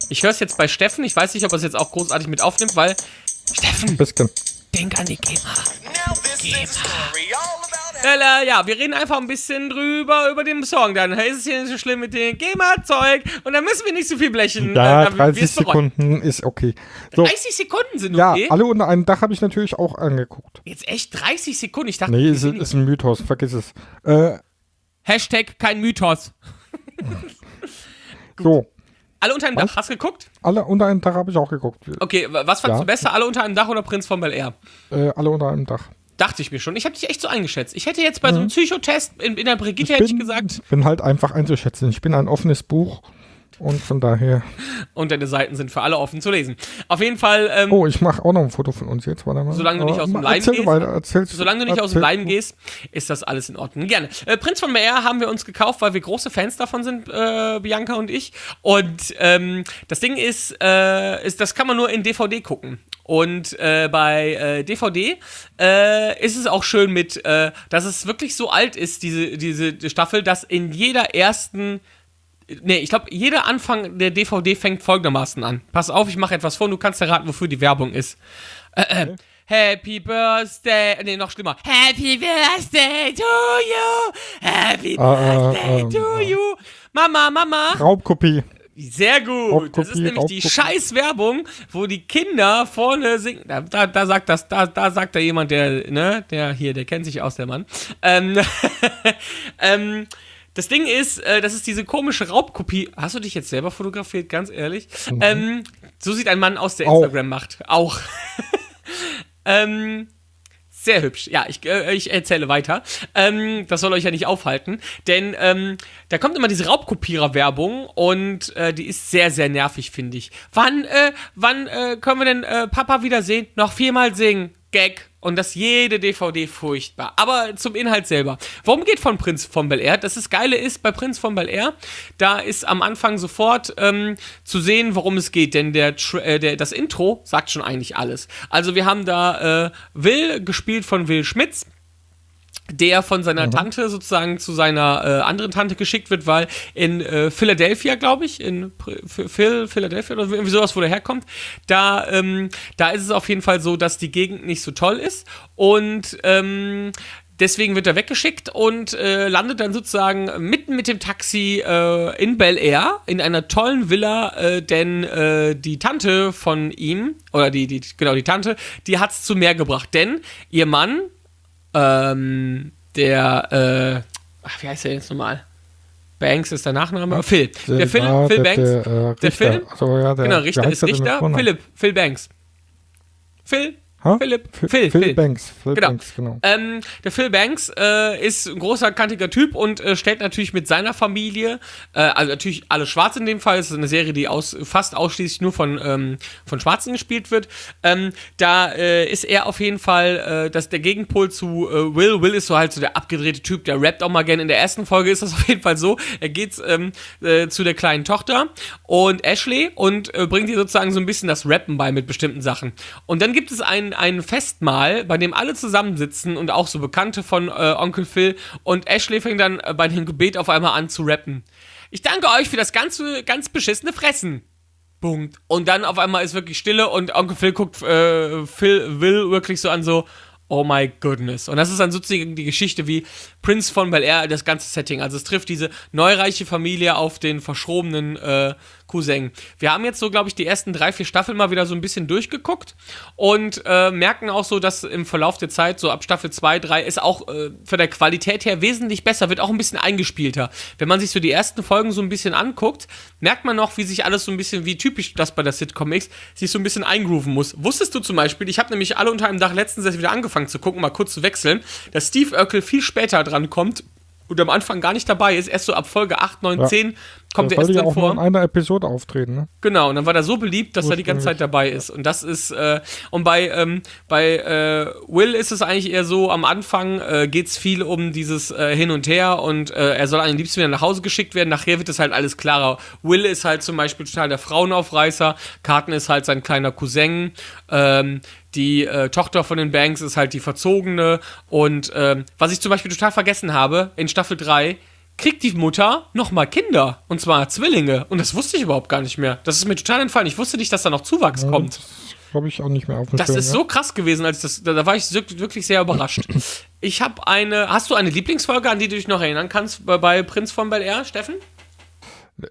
Ich höre es jetzt bei Steffen. Ich weiß nicht, ob er es jetzt auch großartig mit aufnimmt, weil. Steffen, Bisschen. denk an die GEMA. Now this is a story all about Ja, ja, wir reden einfach ein bisschen drüber über den Song. Dann ist es hier nicht so schlimm mit dem GEMA-Zeug und dann müssen wir nicht so viel blechen. Ja, dann, dann 30 wir's bereuen. Sekunden ist okay. So, 30 Sekunden sind ja, okay. alle unter einem Dach habe ich natürlich auch angeguckt. Jetzt echt 30 Sekunden. Ich dachte, Nee, ist, ist ein Mythos, vergiss es. Äh, Hashtag kein Mythos. so, Alle unter einem Was? Dach. Hast du geguckt? alle unter einem Dach habe ich auch geguckt. Okay, wa- was fandst Ja. du besser? Alle unter einem Dach oder Prinz von Bel Air? Äh, alle unter einem Dach. Dachte ich mir schon. Ich habe dich echt so eingeschätzt. Ich hätte jetzt bei so einem Psychotest in, in der Brigitte Ich hätte ich bin, gesagt, bin halt einfach einzuschätzen. Ich bin ein offenes Buch und von daher. und deine Seiten sind für alle offen zu lesen. Auf jeden Fall, ähm, Oh, ich mache auch noch ein Foto von uns jetzt. Warte mal. Solange du nicht aus dem Leim gehst. Weiter, erzählst, solange du nicht aus dem Leim gehst, ist das alles in Ordnung. Gerne. Äh, Prinz von Bel-Air haben wir uns gekauft, weil wir große Fans davon sind, äh, Bianca und ich. Und ähm, das Ding ist, äh, ist, das kann man nur in DVD gucken. Und äh, bei äh, DVD äh, ist es auch schön mit, äh, dass es wirklich so alt ist, diese, diese Staffel, dass in jeder ersten Nee, ich glaube, jeder Anfang der DVD fängt folgendermaßen an. Pass auf, ich mache etwas vor und du kannst erraten, wofür die Werbung ist. Äh, äh, Happy Birthday. Nee, noch schlimmer. Happy Birthday to you. Happy Ah, ah, Birthday ah, to ah. you. Mama, Mama. Raubkopie. Sehr gut. Das ist Raubkopie, nämlich die Raubkopie. Scheiß-Werbung, wo die Kinder vorne singen. Da, da, da sagt das, da, da sagt da jemand, der, ne, der hier, der kennt sich aus, der Mann. Ähm, ähm, das Ding ist, äh, das ist diese komische Raubkopie. Hast du dich jetzt selber fotografiert, ganz ehrlich? Ähm, so sieht ein Mann aus, der Mhm. Auch. Instagram macht. Auch. ähm, sehr hübsch. Ja, ich, äh, ich erzähle weiter. Ähm, das soll euch ja nicht aufhalten. Denn ähm, da kommt immer diese Raubkopierer-Werbung und äh, die ist sehr, sehr nervig, finde ich. Wann, äh, wann äh, können wir denn äh, Papa wiedersehen? Noch viermal singen. Gag. Und das jede DVD furchtbar. Aber zum Inhalt selber. Worum geht von Prinz von Bel Air? Das Geile ist bei Prinz von Bel Air, da ist am Anfang sofort ähm, zu sehen, worum es geht. Denn der, äh, der, das Intro sagt schon eigentlich alles. Also wir haben da äh, Will, gespielt von Will Schmitz der von seiner Tante sozusagen zu seiner äh, anderen Tante geschickt wird, weil in äh, Philadelphia, glaube ich, in Phil, Philadelphia oder irgendwie sowas, wo der herkommt, da, ähm, da ist es auf jeden Fall so, dass die Gegend nicht so toll ist und ähm, Deswegen wird er weggeschickt und äh, landet dann sozusagen mitten mit dem Taxi äh, in Bel Air in einer tollen Villa, äh, denn äh, die Tante von ihm, oder die, die genau, die Tante, die hat's zu mehr gebracht. Denn ihr Mann, ähm, der, äh, ach, wie heißt der jetzt nochmal? Banks ist der Nachname? Phil. Der Phil, war Phil der, Banks. Der, äh, Der. Phil? Also, ja, der, genau, Richter ist der Richter. Philipp, Phil Banks. Phil? Ha? Philipp? Phil, Phil, Phil. Banks. Phil Genau. Banks, genau. Ähm, der Phil Banks äh, ist ein großer, kantiger Typ und äh, stellt natürlich mit seiner Familie, äh, also natürlich alle schwarz in dem Fall, es ist eine Serie, die aus, fast ausschließlich nur von, ähm, von Schwarzen gespielt wird. Ähm, da äh, ist er auf jeden Fall äh, das, der Gegenpol zu äh, Will. Will ist so halt so der abgedrehte Typ, der rappt auch mal gerne. In der ersten Folge ist das auf jeden Fall so. Er geht ähm, äh, zu der kleinen Tochter und Ashley und bringt ihr sozusagen so ein bisschen das Rappen bei mit bestimmten Sachen. Und dann gibt es ein, Festmahl, bei dem alle zusammensitzen und auch so Bekannte von äh, Onkel Phil und Ashley fängt dann äh, bei dem Gebet auf einmal an zu rappen. Ich danke euch für das ganze, ganz beschissene Fressen. Punkt. Und dann auf einmal ist wirklich Stille und Onkel Phil guckt äh, Phil Will wirklich so an so, oh my goodness. Und das ist dann sozusagen die Geschichte wie Prince von Bel Air, das ganze Setting. Also es trifft diese neureiche Familie auf den verschrobenen äh, Cousin. Wir haben jetzt so, glaube ich, die ersten drei, vier Staffeln mal wieder so ein bisschen durchgeguckt und äh, merken auch so, dass im Verlauf der Zeit, so ab Staffel 2, 3, ist auch äh, von der Qualität her wesentlich besser, wird auch ein bisschen eingespielter. Wenn man sich so die ersten Folgen so ein bisschen anguckt, merkt man noch, wie sich alles so ein bisschen, wie typisch das bei der Sitcom ist, sich so ein bisschen eingrooven muss. Wusstest du zum Beispiel, ich habe nämlich alle unter einem Dach letztens erst wieder angefangen zu gucken, mal kurz zu wechseln, dass Steve Urkel viel später dran kommt und am Anfang gar nicht dabei ist, erst so ab Folge 8, 9, Ja. 10 kommt Der er erst ja drin auch nur vor. in einer Episode auftreten, ne? Genau, und dann war er so beliebt, dass er die ganze. Zeit dabei ist. Und das ist, äh, und bei, ähm, bei äh, Will ist es eigentlich eher so, am Anfang äh, geht es viel um dieses äh, Hin und Her und äh, er soll am liebsten wieder nach Hause geschickt werden. Nachher wird es halt alles klarer. Will ist halt zum Beispiel total der Frauenaufreißer, Carton ist halt sein kleiner Cousin, ähm, die äh, Tochter von den Banks ist halt die Verzogene und ähm, was ich zum Beispiel total vergessen habe, in Staffel 3 kriegt die Mutter nochmal Kinder. Und zwar Zwillinge. Und das wusste ich überhaupt gar nicht mehr. Das ist mir total entfallen. Ich wusste nicht, dass da noch Zuwachs kommt. Glaube ich auch nicht mehr auf dem Das Schirm, ist ja. so krass gewesen, als das, da, da war ich wirk- wirklich sehr überrascht. Ich habe eine, hast du eine Lieblingsfolge, an die du dich noch erinnern kannst bei, bei Prinz von Bel Air, Steffen?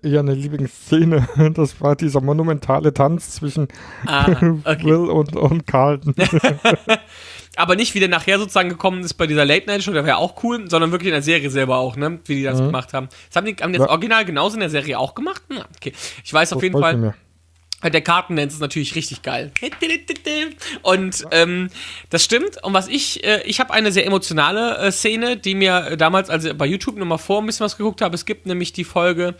eher eine Lieblingsszene. Das war dieser monumentale Tanz zwischen Ah, okay. Will und, und Carlton. Aber nicht, wie der nachher sozusagen gekommen ist bei dieser Late-Night-Show, der wäre auch cool, sondern wirklich in der Serie selber auch, ne? Wie die das gemacht haben. Das haben die, haben die das Ja. Original genauso in der Serie auch gemacht? Hm, okay. Ich weiß auf jeden Fall. mehr. Der Kartendance ist natürlich richtig geil. Und ähm, das stimmt. Und was ich, äh, ich habe eine sehr emotionale äh, Szene, die mir äh, damals, als ich bei YouTube nochmal vor ein bisschen was geguckt habe, es gibt nämlich die Folge,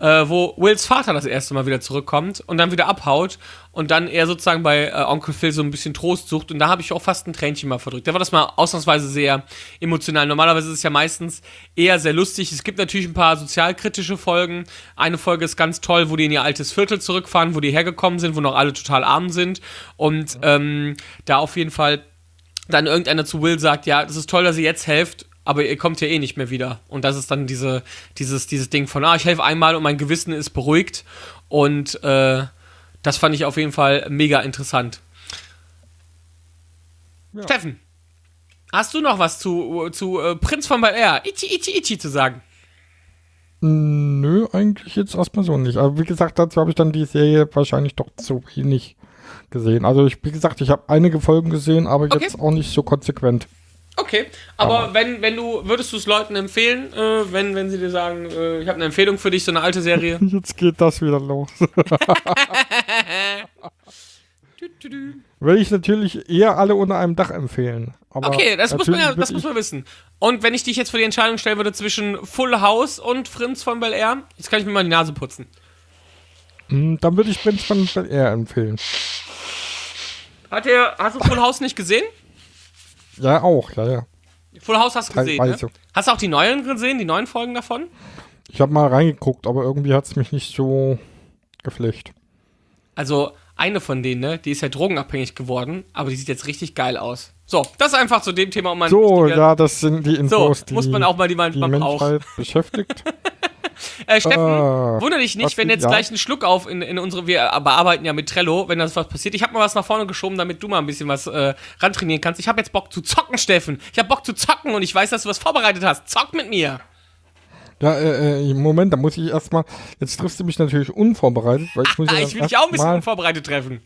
äh, wo Wills Vater das erste Mal wieder zurückkommt und dann wieder abhaut und dann er sozusagen bei äh, Onkel Phil so ein bisschen Trost sucht. Und da habe ich auch fast ein Tränchen mal verdrückt. Da war das mal ausnahmsweise sehr emotional. Normalerweise ist es ja meistens eher sehr lustig. Es gibt natürlich ein paar sozialkritische Folgen. Eine Folge ist ganz toll, wo die in ihr altes Viertel zurückfahren, wo die hergekommen sind, wo noch alle total arm sind. Und ähm, da auf jeden Fall dann irgendeiner zu Will sagt, ja, das ist toll, dass ihr jetzt helft, aber ihr kommt ja eh nicht mehr wieder. Und das ist dann diese, dieses, dieses Ding von, ah, ich helfe einmal und mein Gewissen ist beruhigt. Und äh, das fand ich auf jeden Fall mega interessant. Ja. Steffen, hast du noch was zu, zu äh, Prinz von Bel Air, Ichi, Ichi, Ichi zu sagen? Nö, eigentlich jetzt erstmal so nicht. Aber wie gesagt, dazu habe ich dann die Serie wahrscheinlich doch zu wenig gesehen. Also ich, wie gesagt, ich habe einige Folgen gesehen, aber Okay. jetzt auch nicht so konsequent. Okay, aber wenn, wenn du, würdest du es Leuten empfehlen, äh, wenn, wenn sie dir sagen, äh, ich habe eine Empfehlung für dich, so eine alte Serie? Jetzt geht das wieder los. Würde ich natürlich eher alle unter einem Dach empfehlen. Aber Okay, das muss man ja, das muss man wissen. Und wenn ich dich jetzt vor die Entscheidung stellen würde zwischen Full House und Prinz von Bel Air, jetzt kann ich mir mal die Nase putzen. Hm, Dann würde ich Prinz von Bel Air empfehlen. Hat der, hast du Full House nicht gesehen? Ja, auch, ja, ja. Full House hast du gesehen, ne? Hast du auch die neuen gesehen, die neuen Folgen davon? Ich habe mal reingeguckt, aber irgendwie hat es mich nicht so geflecht. Also eine von denen, ne, die ist ja drogenabhängig geworden, aber die sieht jetzt richtig geil aus. So, das einfach zu dem Thema, um mal So, ja, das sind die Infos, die muss man auch mal die die manchmal braucht. Beschäftigt. Äh, Steffen, Ah, wundere dich nicht, wenn jetzt ja? gleich ein Schluck auf in, in unsere, wir bearbeiten ja mit Trello, wenn das was passiert. Ich habe mal was nach vorne geschoben, damit du mal ein bisschen was äh, rantrainieren kannst. Ich habe jetzt Bock zu zocken, Steffen. Ich habe Bock zu zocken und ich weiß, dass du was vorbereitet hast. Zock mit mir. Ja, äh, äh, Moment, da muss ich erstmal. Jetzt triffst du mich natürlich unvorbereitet, weil ich muss ja Ah, ich will dich auch ein bisschen unvorbereitet treffen.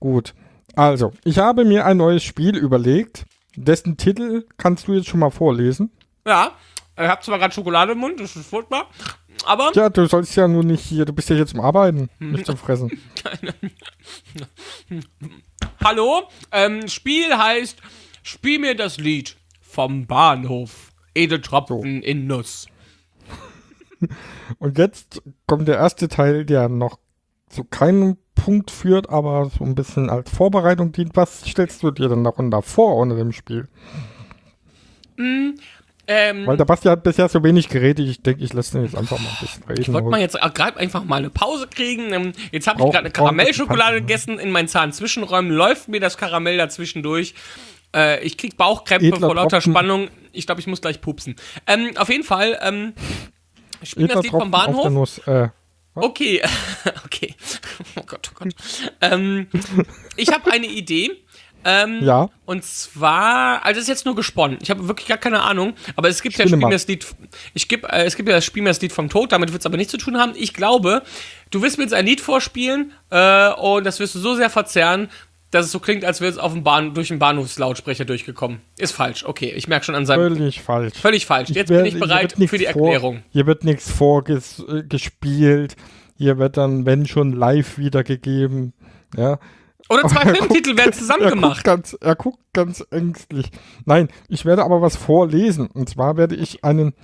Gut. Also, ich habe mir ein neues Spiel überlegt, dessen Titel kannst du jetzt schon mal vorlesen. Ja, ich habe zwar gerade Schokolade im Mund, das ist furchtbar, aber Ja, du sollst ja nur nicht hier, du bist ja hier zum Arbeiten, Hm. nicht zum Fressen. hallo, ähm, Spiel heißt Spiel mir das Lied vom Bahnhof. Edeltropfen in Nuss. Und jetzt kommt der erste Teil, der noch zu keinem Punkt führt, aber so ein bisschen als Vorbereitung dient. Was stellst du dir denn darunter vor unter dem Spiel? Ähm, Weil der Basti hat bisher so wenig geredet, ich denke, ich lasse ihn jetzt einfach mal ein bisschen reden. Ich wollte mal jetzt gerade einfach mal eine Pause kriegen. Ähm, Jetzt habe ich gerade eine Karamellschokolade gegessen. In meinen Zahnzwischenräumen läuft mir das Karamell dazwischen durch. Äh, ich krieg Bauchkrämpfe Edler vor lauter Tropfen. Spannung. Ich glaube, ich muss gleich pupsen. Ähm, auf jeden Fall, ähm, spielen das Edler Lied vom Tropfen der Bahnhof. Nuss, äh, Okay, okay. Oh Gott, oh Gott. ähm, ich habe eine Idee. Ähm, Ja. Und zwar, also das ist jetzt nur gesponnen. Ich habe wirklich gar keine Ahnung. Aber es gibt ja Spiel mir das Lied. Ich geb, äh, es gibt ja das Spiel mir das Lied vom Tod. Damit wird es aber nichts zu tun haben. Ich glaube, du wirst mir jetzt ein Lied vorspielen äh, und das wirst du so sehr verzerren, dass es so klingt, als wäre es auf dem Bahn durch den Bahnhofslautsprecher durchgekommen. Ist falsch. Okay, ich merke schon an seinem. völlig falsch. Völlig falsch. Jetzt werde- bin ich bereit für die vor- Erklärung. Hier wird nichts vorgespielt. Hier wird dann, wenn schon, live wiedergegeben. Ja. Oder zwei Filmtitel werden zusammen Er gemacht. guckt, ganz, er guckt ganz ängstlich. Nein, ich werde aber was vorlesen. Und zwar werde ich einen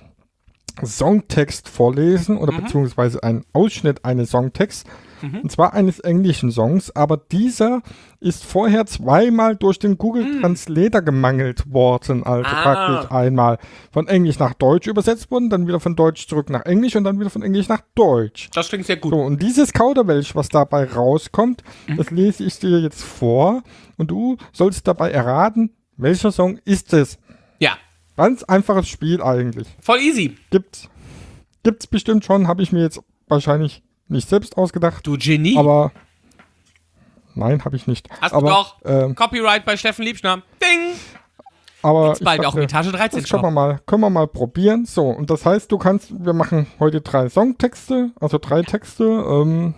Songtext vorlesen oder Mhm. beziehungsweise einen Ausschnitt eines Songtexts. Mhm. Und zwar eines englischen Songs, aber dieser ist vorher zweimal durch den Google Translator gemangelt worden. Also Mhm. Ah. praktisch einmal von Englisch nach Deutsch übersetzt worden, dann wieder von Deutsch zurück nach Englisch und dann wieder von Englisch nach Deutsch. Das klingt sehr gut. So, und dieses Kauderwelsch, was dabei rauskommt, Mhm. das lese ich dir jetzt vor und du sollst dabei erraten, welcher Song ist es. Ja, Ganz einfaches Spiel eigentlich. voll easy. Gibt's, gibt's bestimmt schon, habe ich mir jetzt wahrscheinlich nicht selbst ausgedacht, Du Genie. aber nein, habe ich nicht. Hast aber, du doch. Ähm, Copyright bei Steffen Liebschner. Ding. aber Jetzt bald ich auch dachte, im Etage 13 Das können wir mal, können wir mal probieren. So, und das heißt, du kannst, wir machen heute drei Songtexte, also drei Texte. Ähm,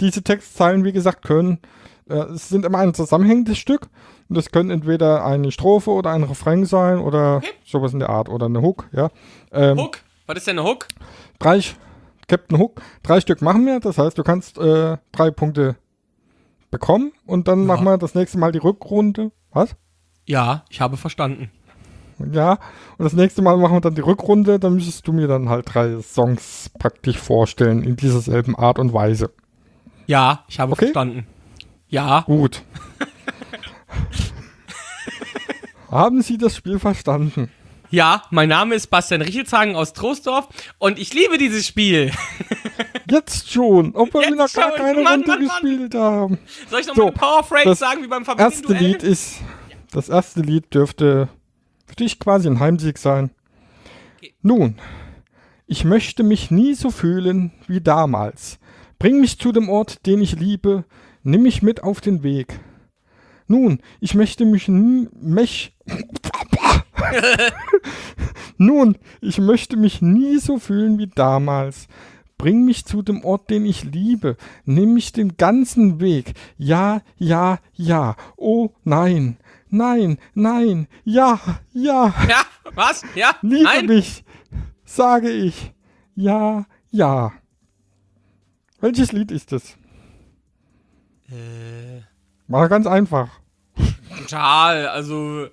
diese Textzeilen, wie gesagt, können, es sind immer ein zusammenhängendes Stück. Und das können entweder eine Strophe oder ein Refrain sein oder Okay. sowas in der Art oder eine Hook, ja. Ähm, Hook. Was ist denn eine Hook? drei, Captain Hook, drei Stück machen wir. Das heißt, du kannst äh, drei Punkte bekommen und dann machen wir das nächste Mal die Rückrunde. Was? Ja, ich habe verstanden. Ja, und das nächste Mal machen wir dann die Rückrunde, dann müsstest du mir dann halt drei Songs praktisch vorstellen in dieser selben Art und Weise. Ja, ich habe Okay. verstanden. Ja. Gut. Haben Sie das Spiel verstanden? Ja, mein Name ist Bastian Richelshagen aus Troisdorf und ich liebe dieses Spiel. Jetzt schon, obwohl wir noch gar keine Mann, Runde Mann, Mann. gespielt haben. Soll ich noch So, Powerphrase das sagen wie beim Erste Familienduell? Lied ist, das erste Lied dürfte für dich quasi ein Heimsieg sein. Nun, ich möchte mich nie so fühlen wie damals. Bring mich zu dem Ort, den ich liebe, nimm mich mit auf den Weg. Nun, ich möchte mich nie, mich, Nun, ich möchte mich nie so fühlen wie damals. Bring mich zu dem Ort, den ich liebe. Nimm mich den ganzen Weg. Ja, ja, ja. Oh, nein. Nein, nein. Ja, ja. Ja, was? Ja? Liebe Nein? mich. Sage ich. Ja, ja. Welches Lied ist es? Äh, War ganz einfach. total. Also,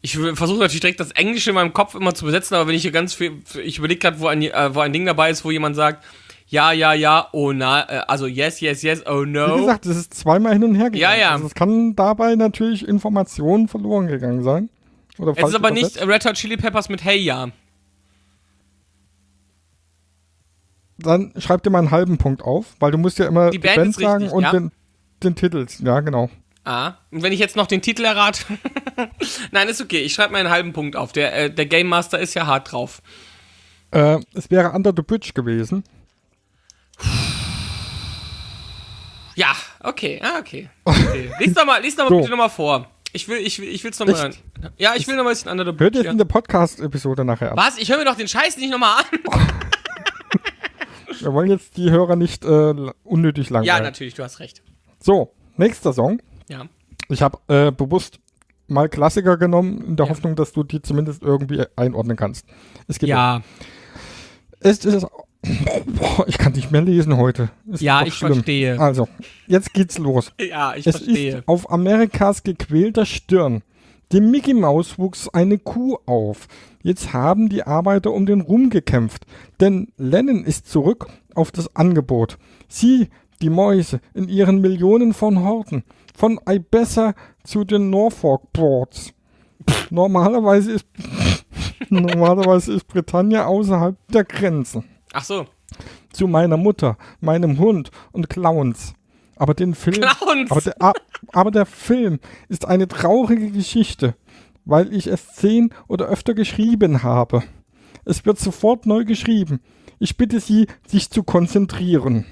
ich versuche natürlich direkt das Englische in meinem Kopf immer zu besetzen, aber wenn ich hier ganz viel. Ich überlege gerade, wo, ein, äh, wo ein Ding dabei ist, wo jemand sagt, ja, ja, ja, oh na, äh, also yes, yes, yes, oh Wie no. gesagt, es ist zweimal hin und her gegangen. Ja, ja. Also es kann dabei natürlich Informationen verloren gegangen sein. Oder Es ist aber übersetzt. nicht Red Hot Chili Peppers mit Hey Ja. Dann schreib dir mal einen halben Punkt auf, weil du musst ja immer Die Band ist sagen richtig, und ja. den, den Titel. Ja, genau. Ah, und wenn ich jetzt noch den Titel errate. Nein, ist okay. Ich schreibe mal einen halben Punkt auf. Der, äh, der Game Master ist ja hart drauf. Äh, es wäre Under the Bridge gewesen. Ja, okay, ah, okay. okay. Lies doch mal, lies doch mal So. bitte nochmal vor. Ich will, ich will, ich will's nochmal. Ja, ich will nochmal ein bisschen Under the Hört Bridge. jetzt Ja. in der Podcast-Episode nachher ab. Was? Ich höre mir doch den Scheiß nicht nochmal an. Wir wollen jetzt die Hörer nicht äh, unnötig Ja, langweilen. natürlich, du hast recht. So, nächster Song. Ja. Ich habe äh, bewusst mal Klassiker genommen, in der Hoffnung, dass du die zumindest irgendwie einordnen kannst. Es geht Ja, Es ist. Boah, ich kann nicht mehr lesen heute. Ist Ja, ich schlimm. verstehe. Also, jetzt geht's los. ja, ich es verstehe. ist auf Amerikas gequälter Stirn. Dem Mickey Maus wuchs eine Kuh auf. Jetzt haben die Arbeiter um den Ruhm gekämpft. Denn Lennon ist zurück auf das Angebot. Sie, die Mäuse, in ihren Millionen von Horten. Von Ibessa zu den Norfolk Boards. Normalerweise ist, normalerweise ist Britannia außerhalb der Grenzen Ach so. zu meiner Mutter, meinem Hund und Clowns. Aber den Film, Clowns! aber der, aber der Film ist eine traurige Geschichte, weil ich es zehn oder öfter geschrieben habe. Es wird sofort neu geschrieben. Ich bitte Sie, sich zu konzentrieren.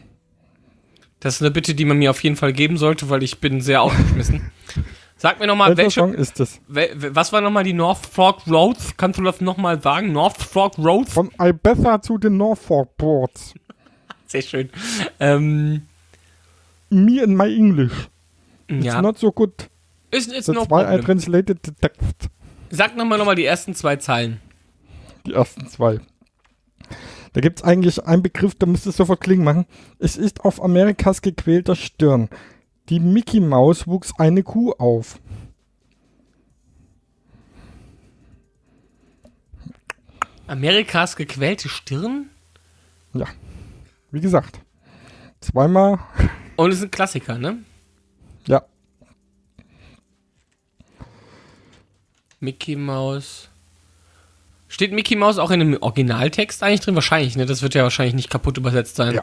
Das ist eine Bitte, die man mir auf jeden Fall geben sollte, weil ich bin sehr aufgeschmissen. Sag mir nochmal, Welcher welche, Song ist es? wel, was war nochmal die North Fork Roads? Kannst du das nochmal sagen? North Fork Roads? Von Ibetha zu den Norfolk Boards. Sehr schön. Ähm, Me and my English. It's ja. not so good. Ist, ist That's no why I problem. translated the text. Sag nochmal nochmal die ersten zwei Zeilen. Die ersten zwei. Da gibt es eigentlich einen Begriff, da müsste es sofort klingen machen. Es ist auf Amerikas gequälter Stirn. Die Mickey Maus wuchs eine Kuh auf. Amerikas gequälte Stirn? Ja. Wie gesagt. Zweimal. Und es ist ein Klassiker, ne? Ja. Mickey Mouse. Steht Mickey Mouse auch in dem Originaltext eigentlich drin? Wahrscheinlich, ne? Das wird ja wahrscheinlich nicht kaputt übersetzt sein.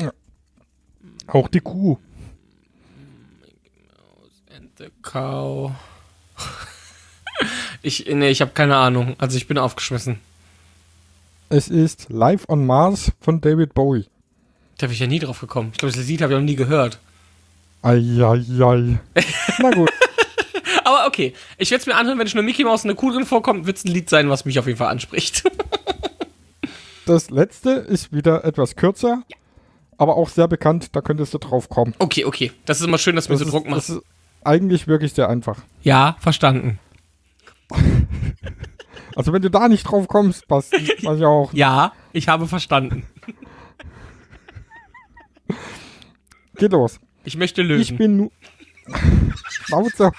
Ja. Auch die Kuh. And the cow. ich, ne, ich habe keine Ahnung. Also ich bin aufgeschmissen. Es ist Live on Mars von David Bowie. Da bin ich ja nie drauf gekommen. Ich glaube, das Lied habe ich noch nie gehört. Eieiei. Na gut. Aber okay, ich werde es mir anhören, wenn schon eine Mickey Mouse und eine Kuh drin vorkommt, wird es ein Lied sein, was mich auf jeden Fall anspricht. Das letzte ist wieder etwas kürzer, aber auch sehr bekannt. Da könntest du drauf kommen. okay, okay. Das ist immer schön, dass du mir Das so ist, Druck machst. das ist eigentlich wirklich sehr einfach. Ja, verstanden. Also wenn du da nicht drauf kommst, passt was ja auch. Ja, ich habe verstanden. Geht los. Ich möchte lösen. Ich bin nur. Schnauze.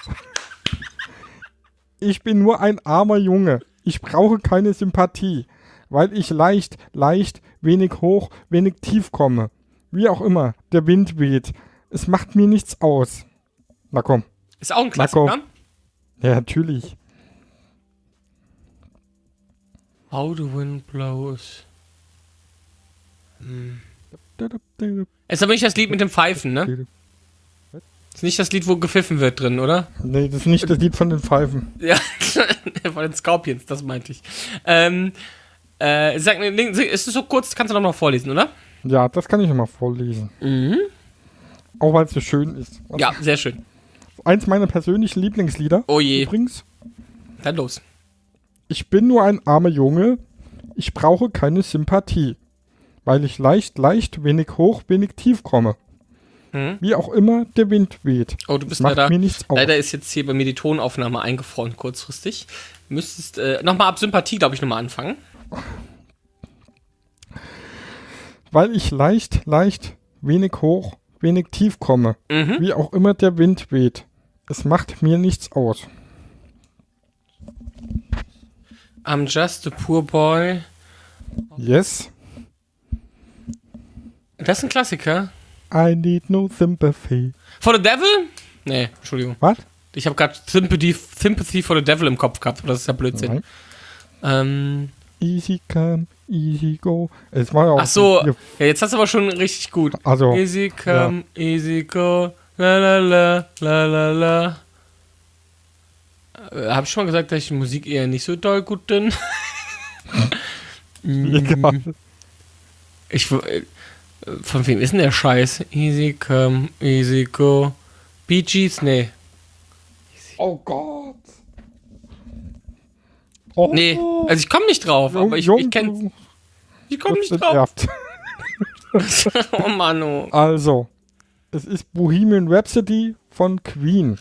Ich bin nur ein armer Junge. Ich brauche keine Sympathie, weil ich leicht, leicht, wenig hoch, wenig tief komme. Wie auch immer, der Wind weht. Es macht mir nichts aus. Na komm. ist auch ein. Klassiker. Ja, natürlich. How the wind blows. Ist aber nicht das Lied mit dem Pfeifen, ne? Ist nicht das Lied, wo gepfiffen wird drin, oder? Nee, das ist nicht das Lied von den Pfeifen. Ja, von den Scorpions, das meinte ich. Ähm, äh, sag ist es so kurz, kannst du noch mal vorlesen, oder? Ja, das kann ich noch mal vorlesen. Auch weil es so schön ist. Mhm. Ja, sehr schön. Eins meiner persönlichen Lieblingslieder. Oh je. Übrigens. Dann los. Ich bin nur ein armer Junge. Ich brauche keine Sympathie. Weil ich leicht, leicht, wenig hoch, wenig tief komme. Hm? Wie auch immer der Wind weht. Oh, du bist Macht leider. mir nichts aus. Leider ist jetzt hier bei mir die Tonaufnahme eingefroren kurzfristig. Müsstest äh, nochmal ab Sympathie, glaube ich, nochmal anfangen. Weil ich leicht, leicht, wenig hoch, wenig tief komme. Mhm. Wie auch immer der Wind weht. Es macht mir nichts aus. I'm just a poor boy. Yes, Das ist ein Klassiker. I need no sympathy. For the Devil? Nee, Entschuldigung. Was? Ich habe gerade Sympathy, Sympathy for the Devil im Kopf gehabt. aber Das ist ja Blödsinn. Ähm, Easy come, easy go. Es war ja auch ach so, ja, jetzt hast du aber schon richtig gut. Also, Easy come, easy go, la la la, la la la. Äh, hab ich schon mal gesagt, dass ich Musik eher nicht so doll gut bin? egal. Ich, w- äh, von wem ist denn der Scheiß? Easy come, easy go. Bee Gees? Nee. Oh Gott. Oh, Nee, also ich komme nicht drauf, aber ich, ich kenn, ich komme nicht drauf. oh Mann, oh. Also, es ist Bohemian Rhapsody von Queen.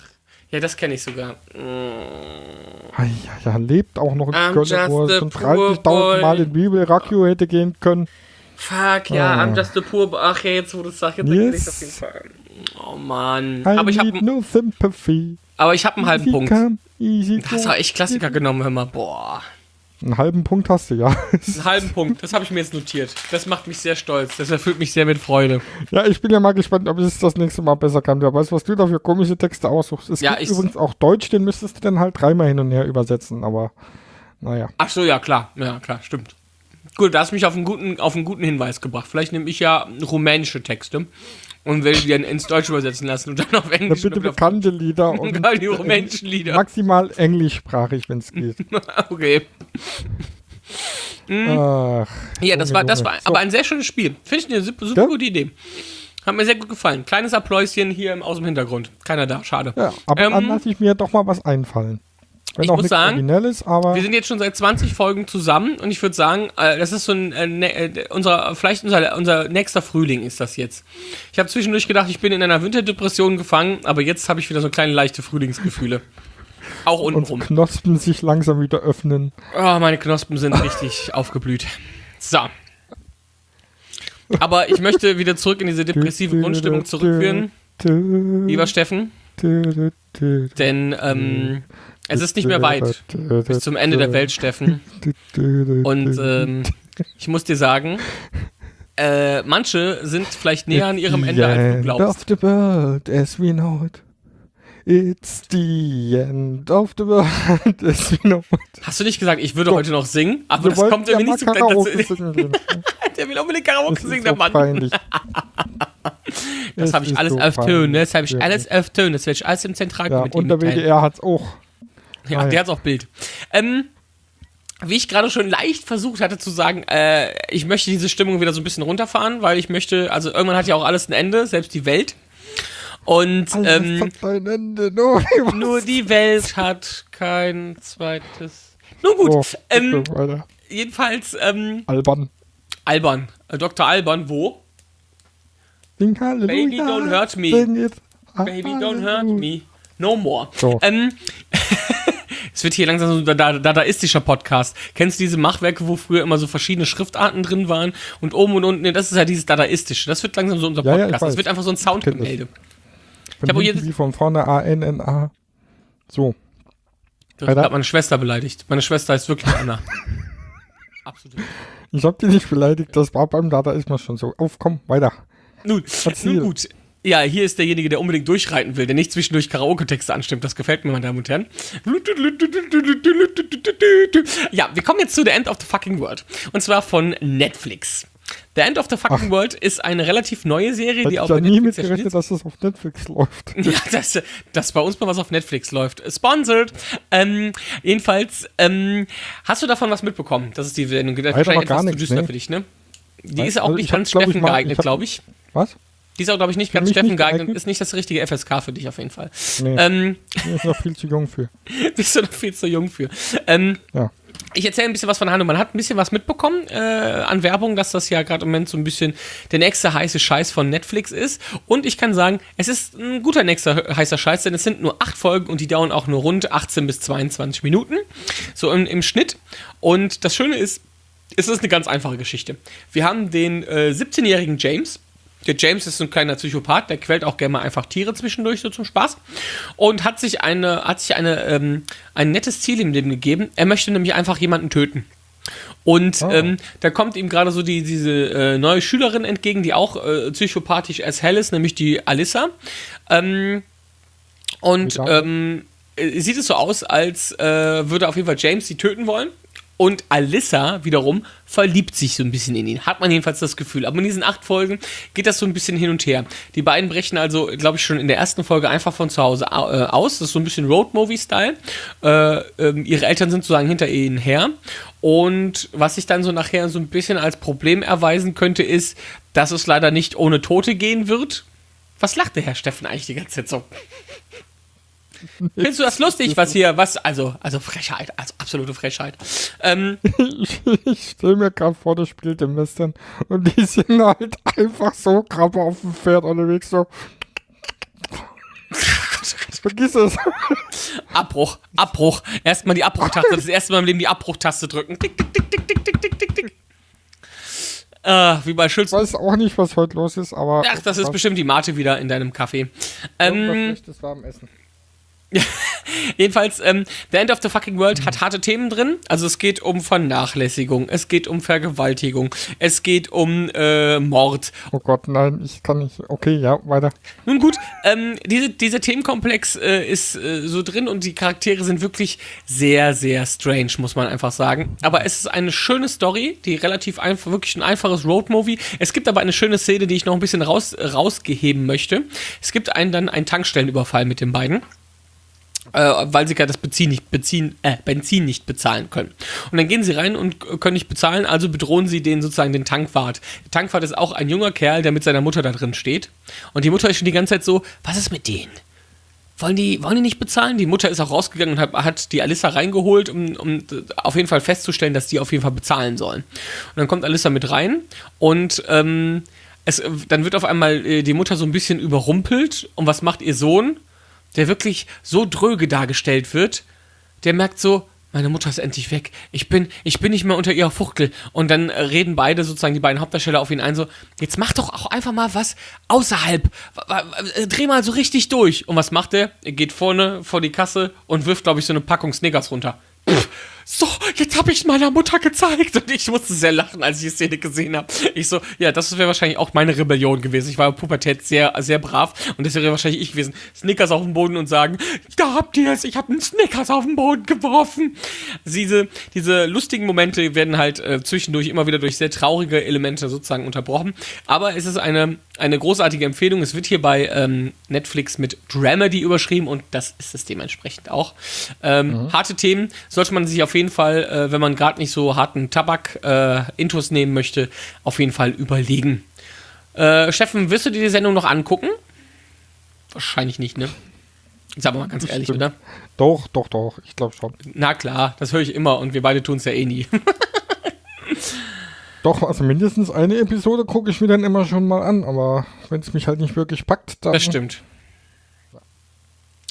Ja, das kenne ich sogar. Mm. Ah, Ja, ja, lebt auch noch in I'm Köln, wo er schon poor 30.000 Mal in Bibel Rakio hätte gehen können. Fuck, ja, Ah. I'm just a poor... Ach ja, jetzt wo du es sagst, jetzt erkenne ich Yes. auf jeden Fall. Oh Mann. I Aber ich need habe no sympathy. aber ich hab einen halben Punkt. come. Das war echt Klassiker genommen, hör mal. Boah. Einen halben Punkt hast du, ja. Einen halben Punkt, das habe ich mir jetzt notiert. Das macht mich sehr stolz. Das erfüllt mich sehr mit Freude. ja, ich bin ja mal gespannt, ob es das nächste Mal besser kann. Wer weiß, was du da für komische Texte aussuchst. Es Ja, gibt ich- übrigens auch Deutsch, den müsstest du dann halt dreimal hin und her übersetzen, aber naja. Ach so, ja, klar. Ja, klar, stimmt. Gut, da hast du mich auf einen guten, auf einen guten Hinweis gebracht. Vielleicht nehme ich ja rumänische Texte und will die dann ins Deutsch übersetzen lassen und dann auf Englisch. bitte und auf- bekannte Lieder und Geil, die rumänischen Lieder. maximal englischsprachig, wenn es geht. okay. Ach, Ja, das war, das war So. aber ein sehr schönes Spiel. Finde ich eine super, super Ja? gute Idee. Hat mir sehr gut gefallen. Kleines Appläuschen hier aus dem Hintergrund. Keiner da, schade. ja, aber Ähm, dann lasse ich mir doch mal was einfallen. Wenn Ich auch muss sagen, Wir sind jetzt schon seit 20 Folgen zusammen und ich würde sagen, äh, das ist so ein, äh, ne, äh, unser, vielleicht unser, unser nächster Frühling ist das jetzt. Ich habe zwischendurch gedacht, ich bin in einer Winterdepression gefangen, aber jetzt habe ich wieder so kleine leichte Frühlingsgefühle. Auch und untenrum. Knospen sich langsam wieder öffnen. Oh, meine Knospen sind richtig aufgeblüht. So. Aber ich möchte wieder zurück in diese depressive Grundstimmung zurückführen, lieber Steffen, denn ähm, es ist nicht mehr weit bis zum Ende der Welt, Steffen. Und ähm, ich muss dir sagen, äh, manche sind vielleicht näher an ihrem Ende, als du End glaubst. of the world as we know it. It's the end of the world as we know it. Hast du nicht gesagt, ich würde heute noch singen? Aber Wir das kommt ja irgendwie mal nicht singen gehen. Der will unbedingt Karaoke singen, der so Mann. peinlich. Das Es habe ich ist alles so auf Tönen. Das habe ich alles auf Tönen. Das werde ich alles im Ja, Zentralkomitee und der. WDR hat's auch. Ja, Ah, ja. der hat's auch Bild. Ähm, wie ich gerade schon leicht versucht hatte zu sagen, äh, ich möchte diese Stimmung wieder so ein bisschen runterfahren, weil ich möchte, also irgendwann hat ja auch alles ein Ende, selbst die Welt. Und Alles ähm, hat Ende. Nur, nur die Welt hat kein zweites. Nun gut, Oh, ähm, bitte jedenfalls ähm, Albern. Alban, äh, Dr. Alban, wo? Sing Halleluja. Baby, don't hurt me. Baby, don't hurt me. No more. So. Ähm, es wird hier langsam so ein da- dadaistischer Podcast. Kennst du diese Machwerke, wo früher immer so verschiedene Schriftarten drin waren und oben und unten, nee, das ist ja dieses dadaistische. Das wird langsam so unser Ja, ja, ich Podcast. das wird einfach so ein. Soundgemälde. Von hab auch hinten jedes- wie von vorne A, N, N, A. So. Du hast meine Schwester beleidigt. Meine Schwester ist wirklich Anna. Absolut. Ich hab dich nicht beleidigt, das war beim Dadaismus schon so. Auf, komm, weiter. Nun, Erzähl. nun gut. Ja, hier ist derjenige, der unbedingt durchreiten will, der nicht zwischendurch Karaoke-Texte anstimmt. Das gefällt mir, meine Damen und Herren. Ja, wir kommen jetzt zu The End of the Fucking World. Und zwar von Netflix. The End of the Fucking World ist eine relativ neue Serie, Hätte die ich auf ja nie Netflix mitgerechnet, dass das auf Netflix läuft. Ja, dass, dass bei uns mal was auf Netflix läuft. Sponsored. Ähm, jedenfalls, ähm, hast du davon was mitbekommen? Das ist die Sendung. Noch gar etwas zu nichts, düster nee. für dich, ne? Die Nein, ist auch also nicht hab, ganz ich, Steffen geeignet, glaube ich. Was? Die ist auch, glaube ich, nicht ganz mich Steffen geeignet. geeignet? Ist nicht das richtige FSK für dich auf jeden Fall. Nee, Ähm, ich bin noch viel zu jung für. bist du noch viel zu jung für. Ähm, Ja. Ich erzähle ein bisschen was von Handlung. Man hat ein bisschen was mitbekommen äh, an Werbung, dass das ja gerade im Moment so ein bisschen der nächste heiße Scheiß von Netflix ist. Und ich kann sagen, es ist ein guter nächster heißer Scheiß, denn es sind nur acht Folgen und die dauern auch nur rund 18 bis 22 Minuten. So im, im Schnitt. Und das Schöne ist, es ist eine ganz einfache Geschichte. Wir haben den äh, 17-jährigen James. Der James ist so ein kleiner Psychopath, der quält auch gerne mal einfach Tiere zwischendurch, so zum Spaß. Und hat sich, eine, hat sich eine, ähm, ein nettes Ziel im Leben gegeben. Er möchte nämlich einfach jemanden töten. Und Oh. ähm, da kommt ihm gerade so die, diese äh, neue Schülerin entgegen, die auch äh, psychopathisch as hell ist, nämlich die Alissa. Ähm, und ähm, äh, sieht es so aus, als äh, würde auf jeden Fall James sie töten wollen. Und Alyssa wiederum verliebt sich so ein bisschen in ihn. Hat man jedenfalls das Gefühl. Aber in diesen acht Folgen geht das so ein bisschen hin und her. Die beiden brechen also, glaube ich, schon in der ersten Folge einfach von zu Hause au- äh, aus. Das ist so ein bisschen Road-Movie-Style. Äh, ähm, ihre Eltern sind sozusagen hinter ihnen her. Und was sich dann so nachher so ein bisschen als Problem erweisen könnte, ist, dass es leider nicht ohne Tote gehen wird. Was lacht der Herr Steffen eigentlich die ganze Zeit so? Findest du das lustig, was hier, was, also, also Frechheit, also absolute Frechheit. Ähm, ich, stelle mir gerade vor, das spielt im Western und die sind halt einfach so krabbe auf dem Pferd unterwegs, so. Vergiss es. Abbruch, Abbruch. Erstmal die Abbruchtaste, das erste Mal im Leben die Abbruchtaste drücken. Tick, tick, tick, tick, tick, tick, tick, tick. Äh, wie bei Schulz. Ich weiß auch nicht, was heute los ist, aber. Ach, das ist bestimmt die Mate wieder in deinem Kaffee. Ähm, das warme Essen. Jedenfalls, ähm, The End of the Fucking World hat harte Themen drin. Also es geht um Vernachlässigung, es geht um Vergewaltigung, es geht um äh, Mord. Oh Gott, nein, ich kann nicht. Okay, ja, weiter. Nun gut, ähm, diese, dieser Themenkomplex äh, ist äh, so drin und die Charaktere sind wirklich sehr, sehr strange, muss man einfach sagen. Aber es ist eine schöne Story, die relativ einfach, wirklich ein einfaches Roadmovie. Es gibt aber eine schöne Szene, die ich noch ein bisschen raus, rausgeheben möchte. Es gibt einen dann einen Tankstellenüberfall mit den beiden äh, weil sie gerade das Benzin nicht, Benzin, äh, Benzin nicht bezahlen können. Und dann gehen sie rein und können nicht bezahlen, also bedrohen sie den sozusagen den Tankwart. Der Tankwart ist auch ein junger Kerl, der mit seiner Mutter da drin steht. Und die Mutter ist schon die ganze Zeit so, was ist mit denen? Wollen die, wollen die nicht bezahlen? Die Mutter ist auch rausgegangen und hat, hat die Alissa reingeholt, um, um auf jeden Fall festzustellen, dass die auf jeden Fall bezahlen sollen. Und dann kommt Alissa mit rein und ähm, es, dann wird auf einmal äh, die Mutter so ein bisschen überrumpelt. Und was macht ihr Sohn? Der wirklich so dröge dargestellt wird, der merkt so, meine Mutter ist endlich weg. Ich bin, ich bin nicht mehr unter ihrer Fuchtel. Und dann reden beide, sozusagen die beiden Hauptdarsteller auf ihn ein, so, jetzt mach doch auch einfach mal was außerhalb. Dreh mal so richtig durch. Und was macht er? Er geht vorne vor die Kasse und wirft, glaube ich, so eine Packung Snickers runter. Pff, so, jetzt habe ich meiner Mutter gezeigt. Und ich musste sehr lachen, als ich die Szene gesehen habe. Ich so, ja, das wäre wahrscheinlich auch meine Rebellion gewesen. Ich war in Pubertät sehr, sehr brav und das wäre wahrscheinlich ich gewesen. Snickers auf den Boden und sagen, da habt ihr es, ich habe einen Snickers auf den Boden geworfen. Diese, diese lustigen Momente werden halt äh, zwischendurch immer wieder durch sehr traurige Elemente sozusagen unterbrochen. Aber es ist eine, eine großartige Empfehlung. Es wird hier bei ähm, Netflix mit Dramedy überschrieben und das ist es dementsprechend auch. Ähm, Harte Themen sollte man sich auf jeden Fall, äh, wenn man gerade nicht so harten Tabak äh, nehmen möchte, auf jeden Fall überlegen. Äh, Steffen, wirst du dir die Sendung noch angucken? Wahrscheinlich nicht, ne? Sag mal ganz ehrlich, Stimmt. oder? Doch, doch, doch, ich glaube schon. Na klar, das höre ich immer und wir beide tun es ja eh nie. Doch, also mindestens eine Episode gucke ich mir dann immer schon mal an, aber wenn es mich halt nicht wirklich packt, dann. Das stimmt.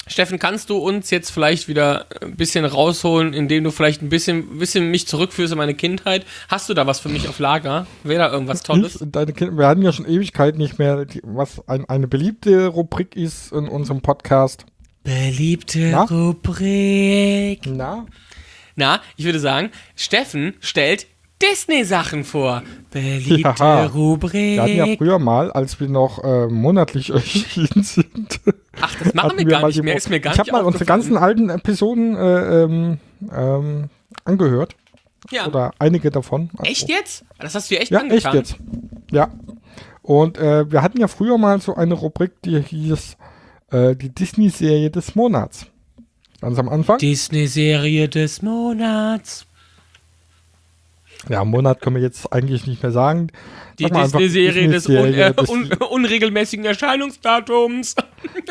Steffen, kannst du uns jetzt vielleicht wieder ein bisschen rausholen, indem du vielleicht ein bisschen, bisschen mich zurückführst in meine Kindheit? Hast du da was für mich auf Lager? Wäre da irgendwas Tolles? Ich, deine Kinder, wir hatten ja schon Ewigkeit nicht mehr, die, was ein, eine beliebte Rubrik ist in unserem Podcast. Beliebte Na? Rubrik. Na? Na, ich würde sagen, Steffen stellt Disney-Sachen vor. Beliebte Ja. Rubrik. Wir hatten ja früher mal, als wir noch äh, monatlich erschienen sind. Ach, das machen wir gar nicht mehr. Ist mir gar ich habe mal unsere ganzen alten Episoden äh, ähm, ähm, angehört. ja. Oder einige davon. Also- Echt jetzt? Das hast du dir echt Ja, angetan. echt jetzt. Ja. Und äh, wir hatten ja früher mal so eine Rubrik, die hieß äh, die Disney-Serie des Monats. Ganz am Anfang. Disney-Serie des Monats. Ja, Monat können wir jetzt eigentlich nicht mehr sagen. Die Disney-Serie des, un äh, un unregelmäßigen Erscheinungsdatums.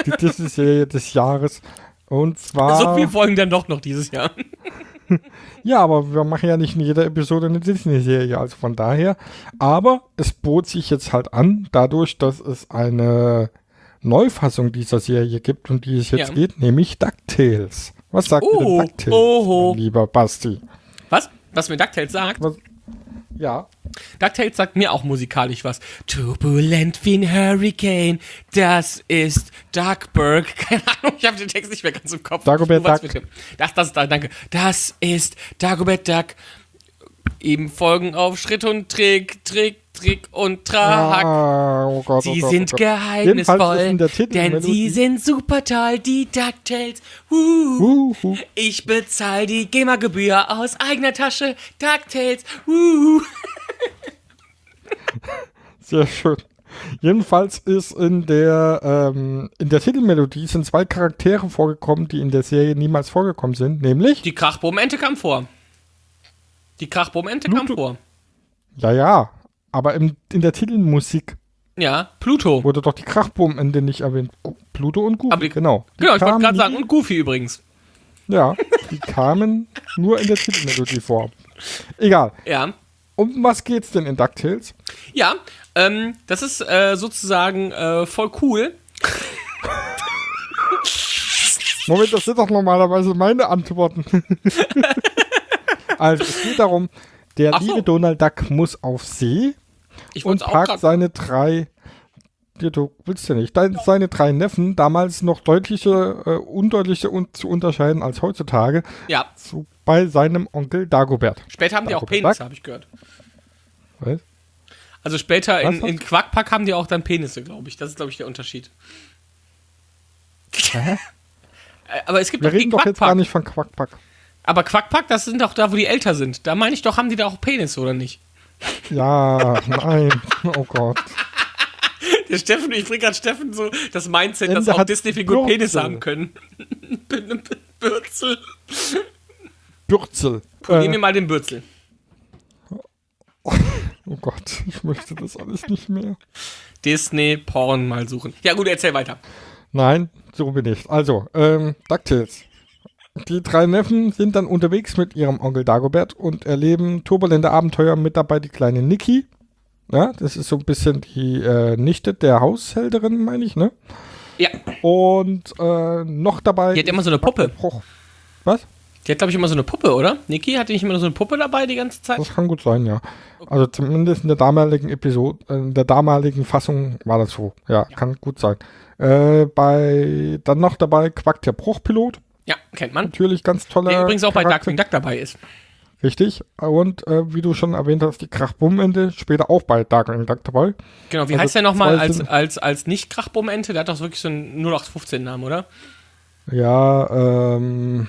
die Disney-Serie des Jahres. Und zwar. so viel folgen dann doch noch dieses Jahr. ja, aber wir machen ja nicht in jeder Episode eine Disney-Serie, also von daher. Aber es bot sich jetzt halt an, dadurch, dass es eine Neufassung dieser Serie gibt, um die es jetzt Ja. geht, nämlich DuckTales. Was sagt Oh, ihr denn DuckTales, oho. lieber Basti? Was? Mir DuckTales sagt? Was? Ja. DuckTales sagt mir auch musikalisch was. Turbulent wie ein Hurricane, das ist Duckburg. Keine Ahnung, ich habe den Text nicht mehr ganz im Kopf. Dagobert Duck. mit dem. Das, das, da, danke. Das ist Dagobert Duck. Eben folgen auf Schritt und Trick, Trick, Trick und Trahak. Ah, oh Gott, oh Sie Gott, sind oh geheimnisvoll, der denn sie sind super toll, die DuckTales. Wuhu. Uhu. Ich bezahle die GEMA-Gebühr aus eigener Tasche. DuckTales. Sehr schön. Jedenfalls ist in der, ähm, in der Titelmelodie sind zwei Charaktere vorgekommen, die in der Serie niemals vorgekommen sind, nämlich, Die Krachbohm-Ente kam vor. Die Krachbohm-Ente kam vor. ja, ja, aber im, in der Titelmusik Ja, Pluto. wurde doch die Krachboom-Ende nicht erwähnt. Pluto und Goofy, die- genau. Die Genau, ich wollte gerade sagen, und Goofy übrigens. Ja, die kamen nur in der Titelmelodie vor. Egal. Ja. Um was geht's denn in DuckTales? Ja, ähm, das ist äh, sozusagen äh, voll cool. Moment, das sind doch normalerweise meine Antworten. also, es geht darum, der so. liebe Donald Duck muss auf See Ich und packt seine drei, du willst ja nicht, dein, seine drei Neffen, damals noch deutliche, äh, undeutlicher un zu unterscheiden als heutzutage, Ja, zu, bei seinem Onkel Dagobert. später haben die auch Dagobert Penisse, Duck? habe ich gehört. Was? Also später in, in Quackpack haben die auch dann Penisse, glaube ich. Das ist, glaube ich, der Unterschied. Hä? Äh, Aber es gibt Wir doch reden doch jetzt gar nicht von Quackpack. Aber Quackpack, das sind doch da, wo die älter sind. Da meine ich doch, haben die da auch Penisse, oder nicht? Ja, nein, oh Gott. Der Steffen, ich bringe gerade Steffen so das Mindset, Ende dass auch Disney-Figuren. Penis haben können. Bürzel. Bürzel. Nehmen Äh, wir mal den Bürzel. oh Gott, ich möchte das alles nicht mehr. Disney-Porn mal suchen. Ja gut, erzähl weiter. Nein, so bin ich. Also, ähm, DuckTales. Die drei Neffen sind dann unterwegs mit ihrem Onkel Dagobert und erleben turbulente Abenteuer mit dabei die kleine Niki. Ja, das ist so ein bisschen die äh, Nichte der Haushälterin, meine ich, ne? Ja, Und äh, noch dabei. die hat immer so eine Puppe. Was? Die hat, glaube ich, immer so eine Puppe, oder? Niki hatte nicht immer so eine Puppe dabei die ganze Zeit? Das kann gut sein, ja. Also zumindest in der damaligen Episode, in der damaligen Fassung war das so. Ja, kann gut sein. Äh, bei dann noch dabei Quack der Bruchpilot. Ja, kennt man. Natürlich ganz toller. Der übrigens auch bei Charakter. Darkwing Duck dabei ist. Richtig. Und äh, wie du schon erwähnt hast, die Krachbummende später auch bei Darkwing Duck dabei. Genau, wie Also heißt der nochmal als, als, als Nicht-Krachbumm-Ente? Der hat doch wirklich so einen 0815-Namen, oder? Ja, ähm.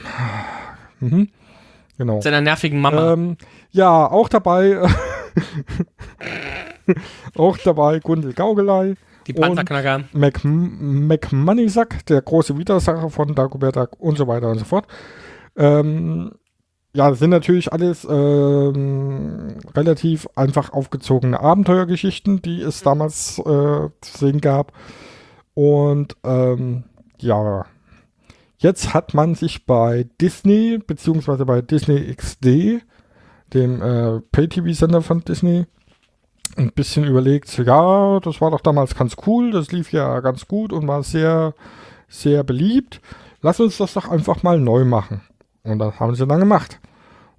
Mhm. Genau. Seiner nervigen Mama. Ähm, ja, auch dabei. auch dabei Gundel Gaugelei. Die Panzerknacker. Mac McMoneysack, der große Widersacher von Dagobert Duck und so weiter und so fort. Ähm, ja, das sind natürlich alles ähm, relativ einfach aufgezogene Abenteuergeschichten, die es damals äh, zu sehen gab. Und ähm, ja, jetzt hat man sich bei Disney, beziehungsweise bei Disney XD, dem äh, Pay-TV-Sender von Disney, ein bisschen überlegt, ja, das war doch damals ganz cool, das lief ja ganz gut und war sehr, sehr beliebt. Lass uns das doch einfach mal neu machen. Und das haben sie dann gemacht.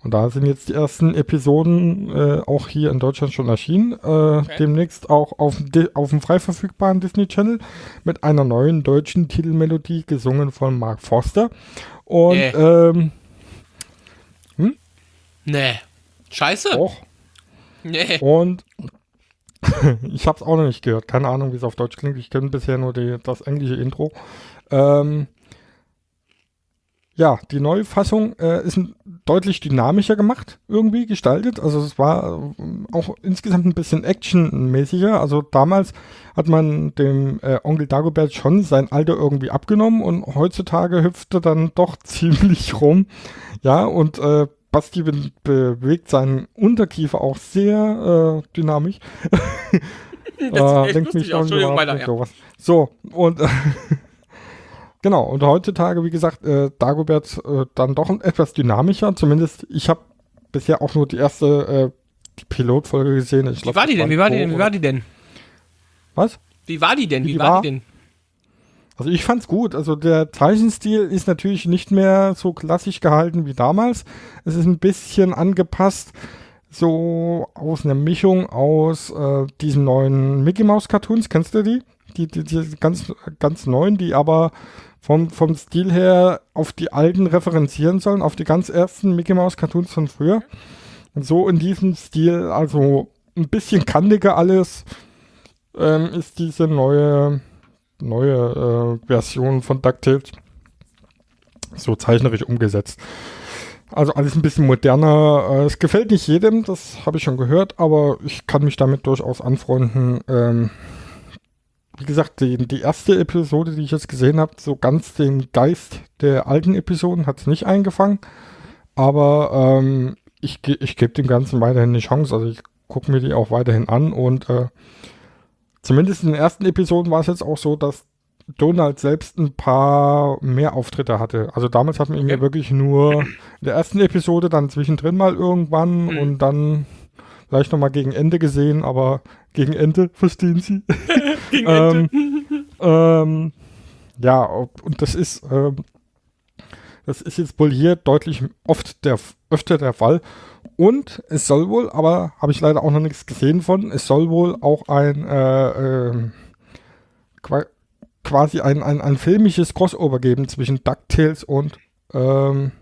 Und da sind jetzt die ersten Episoden äh, auch hier in Deutschland schon erschienen. Äh, Demnächst auch auf, auf dem frei verfügbaren Disney Channel mit einer neuen deutschen Titelmelodie, gesungen von Mark Forster. Und Äh. ähm, Nee. Scheiße. auch Nee. Und ich habe es auch noch nicht gehört. Keine Ahnung, wie es auf Deutsch klingt. Ich kenne bisher nur die, das englische Intro. Ähm, ja, die neue Fassung äh, ist deutlich dynamischer gemacht, irgendwie gestaltet. Also es war äh, auch insgesamt ein bisschen actionmäßiger. Also damals hat man dem äh, Onkel Dagobert schon sein Alter irgendwie abgenommen und heutzutage hüpfte dann doch ziemlich rum. Ja, und äh, Basti be bewegt seinen Unterkiefer auch sehr äh, dynamisch. Das lenkt lustig aus. an, Entschuldigung, weiter, ja. So, und Genau, und heutzutage, wie gesagt, äh, Dagobert äh, dann doch etwas dynamischer. Zumindest, ich habe bisher auch nur die erste äh, die Pilotfolge gesehen. Ich Wie glaub, war die denn? Wie war die denn? Wie war die denn? Was? Wie war die denn? Wie Wie war? die denn? Also ich fand's gut. Also der Zeichenstil ist natürlich nicht mehr so klassisch gehalten wie damals. Es ist ein bisschen angepasst, so aus einer Mischung aus äh, diesen neuen Mickey Mouse Cartoons. Kennst du die? Die, die, die ganz, ganz neuen, die aber vom, vom Stil her auf die alten referenzieren sollen, auf die ganz ersten Mickey Mouse Cartoons von früher. Und so in diesem Stil, also ein bisschen kantiger alles, ähm, ist diese neue neue äh, Version von DuckTales so zeichnerisch umgesetzt. Also alles ein bisschen moderner. Äh, es gefällt nicht jedem, das habe ich schon gehört, aber ich kann mich damit durchaus anfreunden. Ähm, wie gesagt, die, die erste Episode, die ich jetzt gesehen habe, so ganz den Geist der alten Episoden hat es nicht eingefangen. Aber ähm, ich, ich gebe dem Ganzen weiterhin eine Chance. Also ich gucke mir die auch weiterhin an und äh, Zumindest in den ersten Episoden war es jetzt auch so, dass Donald selbst ein paar mehr Auftritte hatte. Also damals hat man ihn ja wirklich nur in der ersten Episode, dann zwischendrin mal irgendwann Mhm. und dann vielleicht nochmal gegen Ende gesehen, aber gegen Ende, verstehen Sie? Gegen ähm, ähm, ja, und das ist, ähm, das ist jetzt wohl hier deutlich oft der, öfter der Fall. Und es soll wohl, aber habe ich leider auch noch nichts gesehen von, es soll wohl auch ein äh, qua quasi ein, ein, ein filmisches Crossover geben zwischen DuckTales und ähm,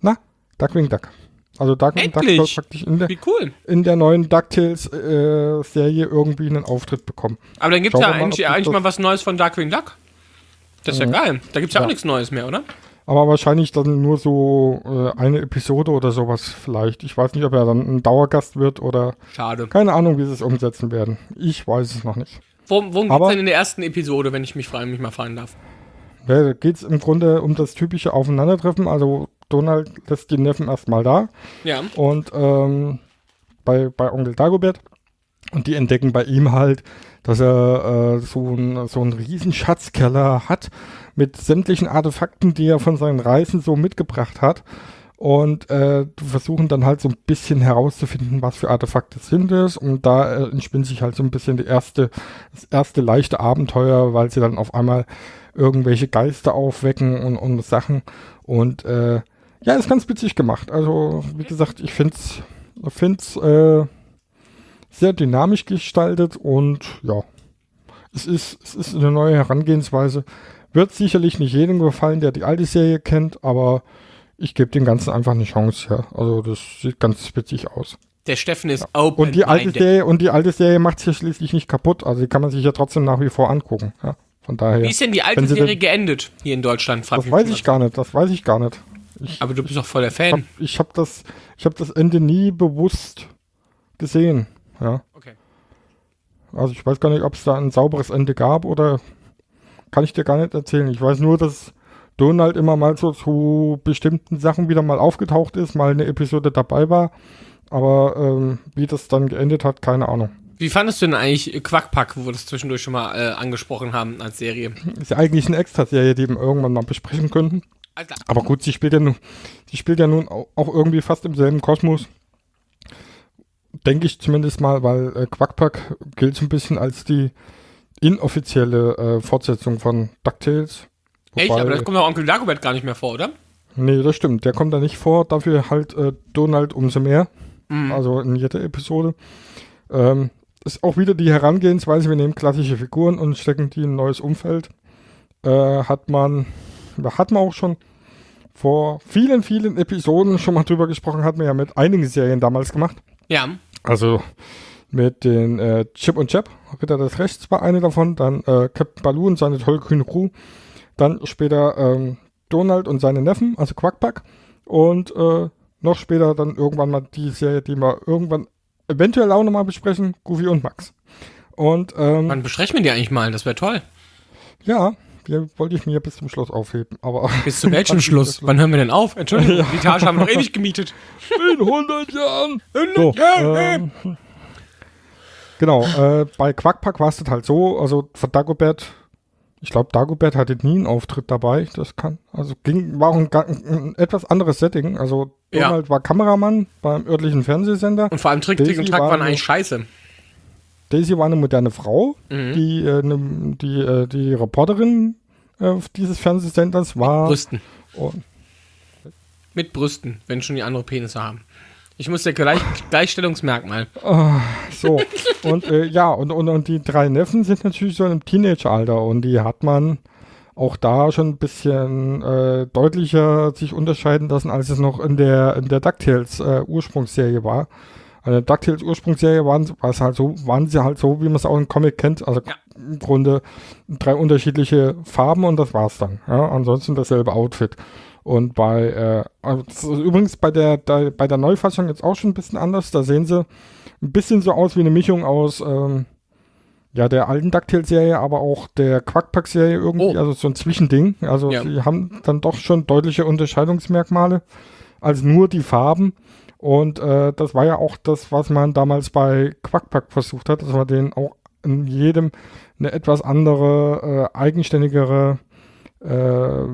na, Duckwing Duck. Also Duckwing Duck soll praktisch in der, cool. in der neuen DuckTales-Serie irgendwie einen Auftritt bekommen. Aber dann gibt es ja mal, eigentlich, mal was Neues von Darkwing Duck. Das ist ja, Mhm. geil. Da gibt es ja, auch Ja. nichts Neues mehr, oder? Aber wahrscheinlich dann nur so äh, eine Episode oder sowas vielleicht. Ich weiß nicht, ob er dann ein Dauergast wird oder Schade. keine Ahnung, wie sie es umsetzen werden. Ich weiß es noch nicht. Worum, worum geht es denn in der ersten Episode, wenn ich mich frei, mich mal fragen darf? Ja, da geht es im Grunde um das typische Aufeinandertreffen. Also Donald lässt die Neffen erstmal da Ja. und ähm, bei, bei Onkel Dagobert. Und die entdecken bei ihm halt, dass er äh, so, ein, so einen riesen Schatzkeller hat mit sämtlichen Artefakten, die er von seinen Reisen so mitgebracht hat. Und äh, versuchen dann halt so ein bisschen herauszufinden, was für Artefakte sind es. Und da äh, entspinnt sich halt so ein bisschen die erste, das erste leichte Abenteuer, weil sie dann auf einmal irgendwelche Geister aufwecken und, und Sachen. Und äh, ja, ist ganz witzig gemacht. Also, wie gesagt, ich finde es find's, äh, sehr dynamisch gestaltet und ja, es ist, es ist eine neue Herangehensweise. Wird sicherlich nicht jedem gefallen, der die alte Serie kennt, aber ich gebe dem Ganzen einfach eine Chance. Ja. Also das sieht ganz witzig aus. Der Steffen ist open Und die alte Serie und die alte Serie macht es ja schließlich nicht kaputt. Also die kann man sich ja trotzdem nach wie vor angucken. Ja. Von daher. Wie ist denn die alte Serie denn- geendet hier in Deutschland? Frag das weiß ich gar nicht. Das weiß ich gar nicht. Ich Aber du bist doch voll der hab, Fan. ich habe das, ich habe das Ende nie bewusst gesehen. Ja. Okay. Also ich weiß gar nicht, ob es da ein sauberes Ende gab oder kann ich dir gar nicht erzählen. Ich weiß nur, dass Donald immer mal so zu bestimmten Sachen wieder mal aufgetaucht ist, mal eine Episode dabei war. Aber ähm, wie das dann geendet hat, keine Ahnung. Wie fandest du denn eigentlich Quackpack, wo wir das zwischendurch schon mal äh, angesprochen haben als Serie? Ist ja eigentlich eine Extra-Serie, die wir irgendwann mal besprechen könnten. Alter. Aber gut, sie spielt ja nun, sie spielt ja nun au- auch irgendwie fast im selben Kosmos. Denke ich zumindest mal, weil äh, Quackpack gilt so ein bisschen als die inoffizielle äh, Fortsetzung von DuckTales. Echt? Aber da kommt doch Onkel Dagobert gar nicht mehr vor, oder? Nee, das stimmt. Der kommt da nicht vor. Dafür halt äh, Donald umso mehr. Also in jeder Episode. Ähm, ist auch wieder die Herangehensweise. Wir nehmen klassische Figuren und stecken die in ein neues Umfeld. Äh, hat man, hat man auch schon vor vielen, vielen Episoden schon mal drüber gesprochen. Hat man ja mit einigen Serien damals gemacht. Ja. Also mit den äh, Chip und Chap, Ritter des Rechts war eine davon, dann äh, Captain Baloo und seine tollkühne Crew, dann später ähm, Donald und seine Neffen, also Quackpack und äh, noch später dann irgendwann mal die Serie, die wir irgendwann eventuell auch nochmal besprechen, Goofy und Max. Und ähm, Wann besprechen wir die eigentlich mal? Das wäre toll. ja, die wollte ich mir bis zum Schluss aufheben, aber Bis zu welchem Schluss? Wann hören wir denn auf? Entschuldigung, die Etage haben wir noch ewig gemietet. in 100 Jahren. So, ähm, genau, äh, bei Quackpack war es halt so, also von Dagobert Ich glaube, Dagobert hatte nie einen Auftritt dabei. Das kann, also ging, war auch ein, ga- ein etwas anderes Setting. Also Ja. Donald war Kameramann beim örtlichen Fernsehsender. Und vor allem Trick, Trick und Track war waren eigentlich scheiße. Daisy war eine moderne Frau, Mhm. die, äh, ne, die, äh, die Reporterin äh, dieses Fernsehsenders war. Brüsten. Und, Mit Brüsten, wenn schon die andere Penisse haben. Ich muss ja gleich, Gleichstellungsmerkmal. so, und äh, ja, und, und, und die drei Neffen sind natürlich so im Teenageralter und die hat man auch da schon ein bisschen äh, deutlicher sich unterscheiden lassen, als es noch in der, in der DuckTales äh, Ursprungsserie war. In der DuckTales Ursprungsserie waren, war es halt so, waren sie halt so, wie man es auch im Comic kennt. Also Ja. im Grunde drei unterschiedliche Farben und das war's dann. Ja, ansonsten dasselbe Outfit. Und bei, äh, also übrigens bei der, der, bei der Neufassung jetzt auch schon ein bisschen anders. Da sehen sie ein bisschen so aus wie eine Mischung aus, ähm, ja, der alten DuckTales-Serie, aber auch der Quackpack-Serie irgendwie, Oh. also so ein Zwischending. Also Ja. sie haben dann doch schon deutliche Unterscheidungsmerkmale als nur die Farben. Und äh, das war ja auch das, was man damals bei Quackpack versucht hat, dass man denen auch in jedem eine etwas andere, äh, eigenständigere äh,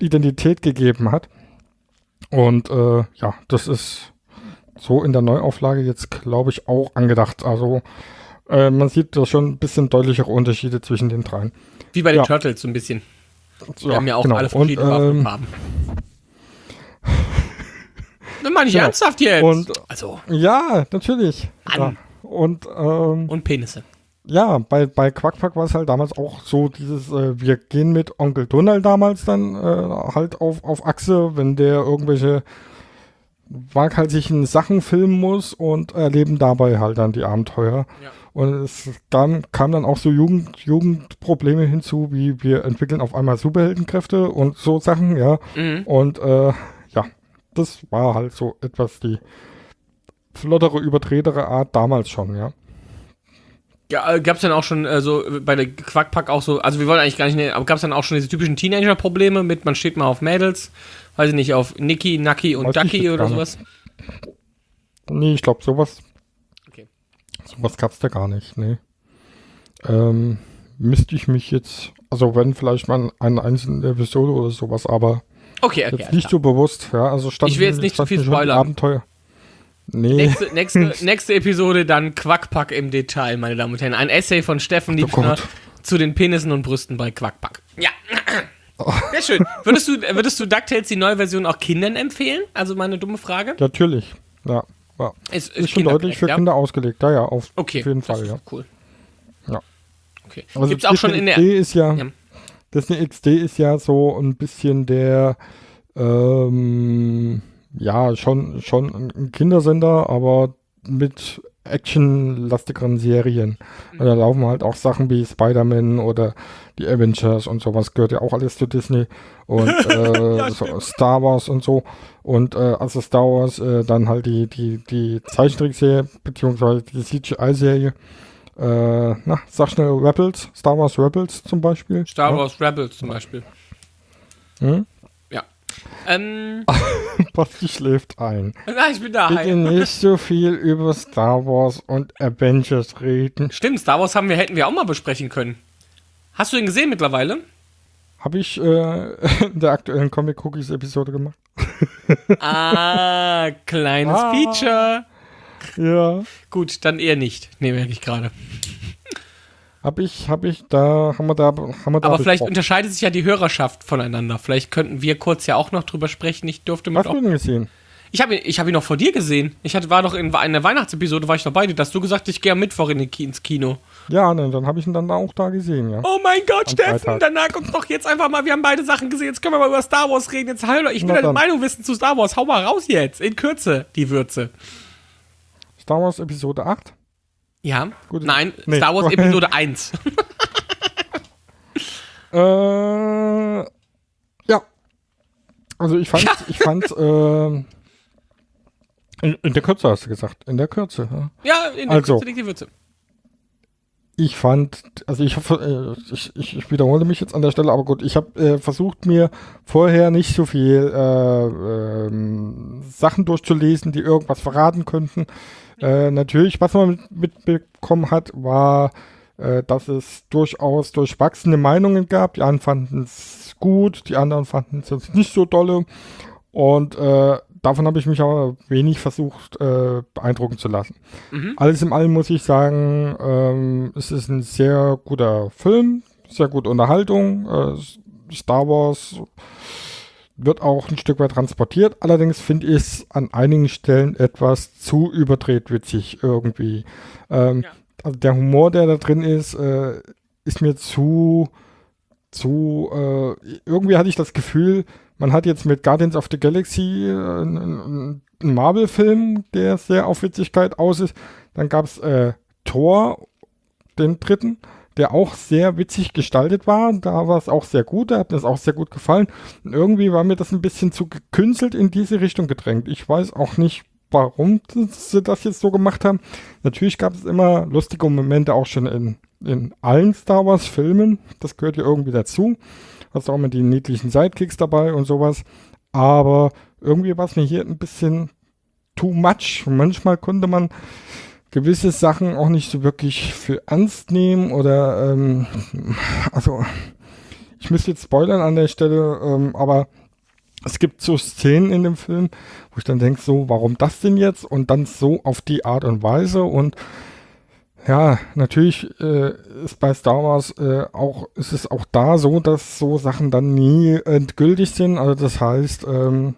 Identität gegeben hat. Und äh, ja, das ist so in der Neuauflage jetzt, glaube ich, auch angedacht. Also äh, man sieht da schon ein bisschen deutlichere Unterschiede zwischen den dreien. Wie bei den Ja. Turtles so ein bisschen. Die Ja, haben ja auch genau. alle verschiedene und, Waffen und ähm, Farben. Das meine ich Genau. ernsthaft jetzt. Und- also, Ja, natürlich. Ja. Und ähm, und Penisse. Ja, bei, bei Quackpack war es halt damals auch so, dieses, äh, wir gehen mit Onkel Donald damals dann äh, halt auf, auf Achse, wenn der irgendwelche waghalsigen Sachen filmen muss und erleben dabei halt dann die Abenteuer. Ja. Und es dann kam dann auch so Jugend, Jugendprobleme hinzu, wie wir entwickeln auf einmal Superheldenkräfte und so Sachen, ja. Mhm. Und äh, ja, das war halt so etwas die flottere, übertretere Art damals schon, ja. Ja, äh, gab's dann auch schon äh, so äh, bei der Quackpack auch so, also wir wollen eigentlich gar nicht, ne, aber gab's dann auch schon diese typischen Teenager-Probleme mit, man steht mal auf Mädels, weiß ich nicht, auf Nicky, Nucky und Weiß Ducky oder sowas. Nee, ich glaube, sowas, Okay. sowas gab's da gar nicht, nee. Ähm, müsste ich mich jetzt, also wenn vielleicht mal eine einzelne Episode oder sowas, aber Okay, okay. jetzt nicht so bewusst, ja, also stand Ich will jetzt nicht zu viel standen schon spoilern. Abenteuer. Nee, Nächste, nächste, nächste Episode dann Quackpack im Detail, meine Damen und Herren. Ein Essay von Steffen Oh Liebner zu den Penissen und Brüsten bei Quackpack. Ja. Sehr schön. Würdest du, würdest du DuckTales die neue Version auch Kindern empfehlen? Also meine dumme Frage. natürlich, ja. ja. Ist, Ist schon deutlich für ja? Kinder ausgelegt, ja, ja, auf, Okay. auf jeden Fall, ist ja. Cool. Ja. Okay. Also Gibt's auch schon in der. XD ist ja, Ja. Disney XD ist ja so ein bisschen der, ähm, ja, schon, schon ein Kindersender, aber mit actionlastigeren Serien. Und da laufen halt auch Sachen wie Spider-Man oder die Avengers und sowas gehört ja auch alles zu Disney und äh, so Star Wars und so. Und äh, also Star Wars, äh, dann halt die, die, die Zeichentrickserie, beziehungsweise die CGI-Serie. Äh, na, sag schnell Rebels, Star Wars Rebels zum Beispiel. Star Ja. Wars Rebels zum Beispiel. Hm? Ähm, Basti schläft ein. na, ich bin da. Bitte nicht so viel über Star Wars und Avengers reden. Stimmt, Star Wars haben wir, hätten wir auch mal besprechen können. Hast du ihn gesehen mittlerweile? Habe ich äh, in der aktuellen Comic Cookies Episode gemacht. Ah, kleines Ah. Feature. Ja. Gut, dann eher nicht. Nee, merke ich gerade. Habe ich, habe ich, da haben wir da, haben wir da Aber vielleicht unterscheidet sich ja die Hörerschaft voneinander. Vielleicht könnten wir kurz ja auch noch drüber sprechen. Ich durfte mit Hast du denn gesehen? Ich habe ihn, ich hab ihn noch vor dir gesehen. Ich hatte, war doch in einer Weihnachtsepisode, war ich noch bei dir. Da hast du gesagt, ich gehe am Mittwoch in ins Kino. Ja, ne, dann habe ich ihn dann auch da gesehen, ja. Oh mein Gott, Am Steffen, Freitag. sag uns doch jetzt einfach mal, wir haben beide Sachen gesehen. Jetzt können wir mal über Star Wars reden. Jetzt hallo, ich will deine. Meinung wissen zu Star Wars. Hau mal raus jetzt. In Kürze, die Würze. Star Wars Episode 8. Ja. Gut. Nein, Nee. Star Wars Episode 1. Äh, ja. Also ich fand, Ja. ich fand, ähm, in, in der Kürze hast du gesagt. In der Kürze, ja. ja, in der Also. Kürze liegt die Würze. Ich fand, also äh, ich, ich, ich wiederhole mich jetzt an der Stelle, aber gut, ich habe äh, versucht, mir vorher nicht so viel äh, ähm, Sachen durchzulesen, die irgendwas verraten könnten. Äh, natürlich, was man mit- mitbekommen hat, war äh, dass es durchaus durchwachsene Meinungen gab. Die einen fanden es gut, die anderen fanden es nicht so dolle. Und äh, davon habe ich mich aber wenig versucht äh, beeindrucken zu lassen. Mhm. Alles in allem muss ich sagen, ähm, es ist ein sehr guter Film, sehr gute Unterhaltung. Äh, Star Wars wird auch ein Stück weit transportiert. Allerdings finde ich es an einigen Stellen etwas zu überdreht witzig irgendwie. Ähm, Ja. Also der Humor, der da drin ist, äh, ist mir zu, zu, äh, irgendwie hatte ich das Gefühl, man hat jetzt mit Guardians of the Galaxy äh, einen, einen Marvel-Film, der sehr auf Witzigkeit aus ist. Dann gab es äh, Thor, den dritten, der auch sehr witzig gestaltet war. Da war es auch sehr gut, da hat mir das auch sehr gut gefallen. Und irgendwie war mir das ein bisschen zu gekünstelt in diese Richtung gedrängt. Ich weiß auch nicht, warum sie das jetzt so gemacht haben. Natürlich gab es immer lustige Momente auch schon in, in allen Star Wars Filmen. Das gehört ja irgendwie dazu. Hast auch immer die niedlichen Sidekicks dabei und sowas. Aber irgendwie war es mir hier ein bisschen too much. Manchmal konnte man gewisse Sachen auch nicht so wirklich für ernst nehmen oder ähm, also ich müsste jetzt spoilern an der Stelle, ähm, aber es gibt so Szenen in dem Film, wo ich dann denke, so, warum das denn jetzt? Und dann so auf die Art und Weise. Und ja, natürlich äh, ist bei Star Wars äh, auch, ist es auch da so, dass so Sachen dann nie endgültig sind. Also das heißt, ähm,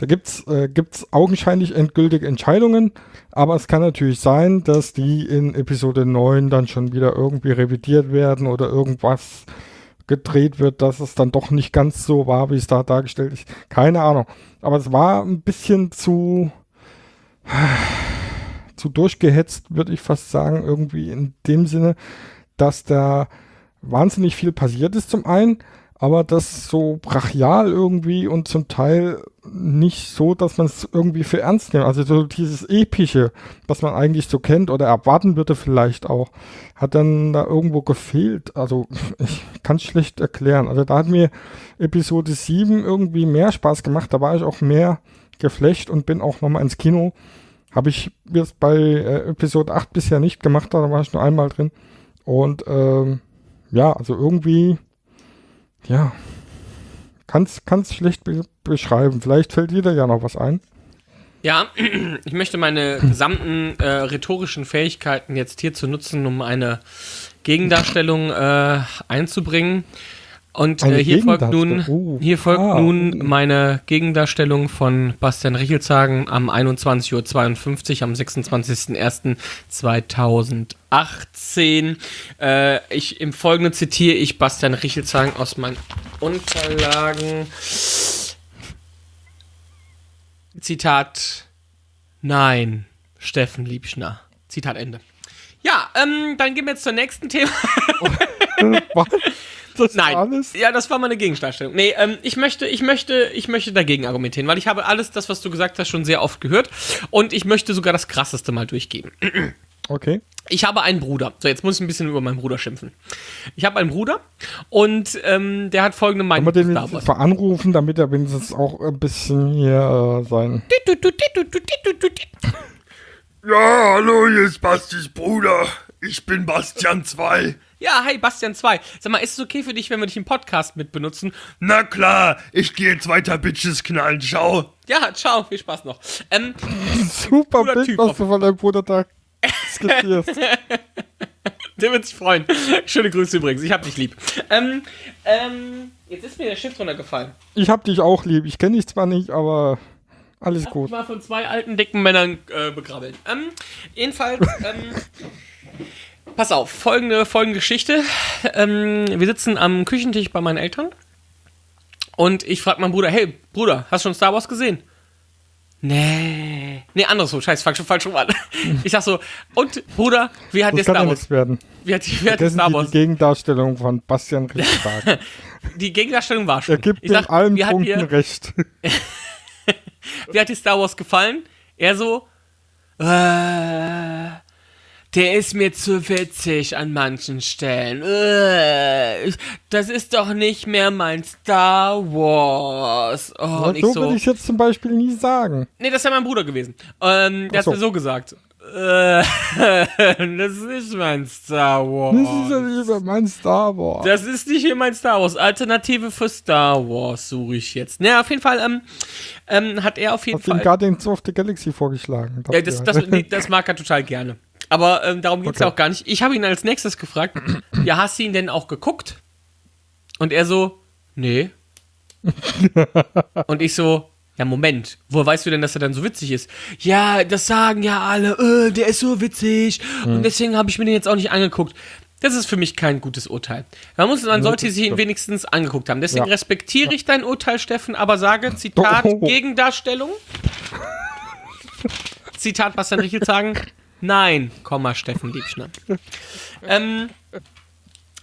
da gibt's äh, gibt's augenscheinlich endgültige Entscheidungen, aber es kann natürlich sein, dass die in Episode 9 dann schon wieder irgendwie revidiert werden oder irgendwas gedreht wird, dass es dann doch nicht ganz so war, wie es da dargestellt ist. Keine Ahnung. Aber es war ein bisschen zu, zu durchgehetzt, würde ich fast sagen, irgendwie in dem Sinne, dass da wahnsinnig viel passiert ist zum einen, aber das so brachial irgendwie und zum Teil nicht so, dass man es irgendwie für ernst nimmt. Also so dieses Epische, was man eigentlich so kennt oder erwarten würde vielleicht auch, hat dann da irgendwo gefehlt. Also ich kann es schlecht erklären. Also da hat mir Episode 7 irgendwie mehr Spaß gemacht. Da war ich auch mehr geflecht und bin auch nochmal ins Kino. Habe ich jetzt bei äh, Episode 8 bisher nicht gemacht, da war ich nur einmal drin. Und ähm, ja, also irgendwie, ja, kann's kann's schlecht be beschreiben. Vielleicht fällt dir da ja noch was ein. Ja, ich möchte meine gesamten äh, rhetorischen Fähigkeiten jetzt hierzu nutzen, um eine Gegendarstellung äh, einzubringen. Und äh, hier folgt nun. Oh. hier folgt Ah. nun meine Gegendarstellung von Bastian Richelshagen am 21.52 Uhr am 26.01.2018. Äh, ich, Im Folgenden zitiere ich Bastian Richelshagen aus meinen Unterlagen. Zitat, nein, Steffen Liebschner. Zitat Ende. Ja, ähm, dann gehen wir jetzt zur nächsten Thema. Was? Das Nein. alles? Ja, das war meine Gegendarstellung. Nee, ähm, ich möchte, ich möchte, ich möchte dagegen argumentieren, weil ich habe alles das, was du gesagt hast, schon sehr oft gehört und ich möchte sogar das krasseste mal durchgeben. Okay. Ich habe einen Bruder. So, jetzt muss ich ein bisschen über meinen Bruder schimpfen. Ich habe einen Bruder und ähm, der hat folgende Kann Meinung man den jetzt mal anrufen, damit er wenigstens auch ein bisschen hier äh, sein. Ja, hallo, hier ist Bastis Bruder. Ich bin Bastian 2. Ja, hey, Bastian 2. Sag mal, ist es okay für dich, wenn wir dich im Podcast mit benutzen? Na klar, ich gehe jetzt weiter Bitches knallen. Ciao. Ja, ciao, viel Spaß noch. Ähm, Super Bild, Typ was du von deinem Bruder da skizzierst. Der wird sich freuen. Schöne Grüße übrigens. Ich hab dich lieb. Ähm, ähm, jetzt ist mir der Stift runtergefallen. ich hab dich auch lieb. Ich kenne dich zwar nicht, aber alles Ich gut. war von zwei alten, dicken Männern äh, begrabbelt. Ähm, jedenfalls, ähm, pass auf, folgende, folgende Geschichte. Ähm, wir sitzen am Küchentisch bei meinen Eltern und ich frage meinen Bruder, hey, Bruder, hast du schon Star Wars gesehen? Nee. Nee, andersrum, scheiß, fang schon falsch rum an. Ich sag so, und Bruder, wie hat dir Das ja Star Wars? nichts werden. Wie hat, wie hat dir Star Wars? die Gegendarstellung von Bastian Richtberg. Die Gegendarstellung war schon. Er gibt ich sag, allen Punkten dir, recht. wie hat dir Star Wars gefallen? Er so, äh, der ist mir zu witzig an manchen Stellen. Äh, das ist doch nicht mehr mein Star Wars. Oh, und ich so so, würde ich jetzt zum Beispiel nie sagen. nee, das ist ja mein Bruder gewesen. Ähm, der so. hat mir so gesagt. Äh, das ist nicht mein Star Wars. Das ist ja nicht mehr mein Star Wars. Das ist nicht hier mein Star Wars. Alternative für Star Wars suche ich jetzt. Naja, auf jeden Fall ähm, ähm, hat er auf jeden ihm Fall. Guardians of the Galaxy vorgeschlagen? Ja, das, das, nee, das mag er total gerne. Aber ähm, darum geht's Okay. ja auch gar nicht. Ich habe ihn als nächstes gefragt, ja, hast du ihn denn auch geguckt? Und er so, nee. Und ich so, ja, Moment, woher weißt du denn, dass er dann so witzig ist? Ja, das sagen ja alle, äh, der ist so witzig und deswegen habe ich mir den jetzt auch nicht angeguckt. Das ist für mich kein gutes Urteil. Man, muss, man sollte sich ihn wenigstens angeguckt haben. Deswegen Ja. respektiere ich dein Urteil, Steffen, aber sage, Zitat. Gegendarstellung. Zitat Bastian Richel sagen. Nein, Komma, Steffen Liebschner. Ähm,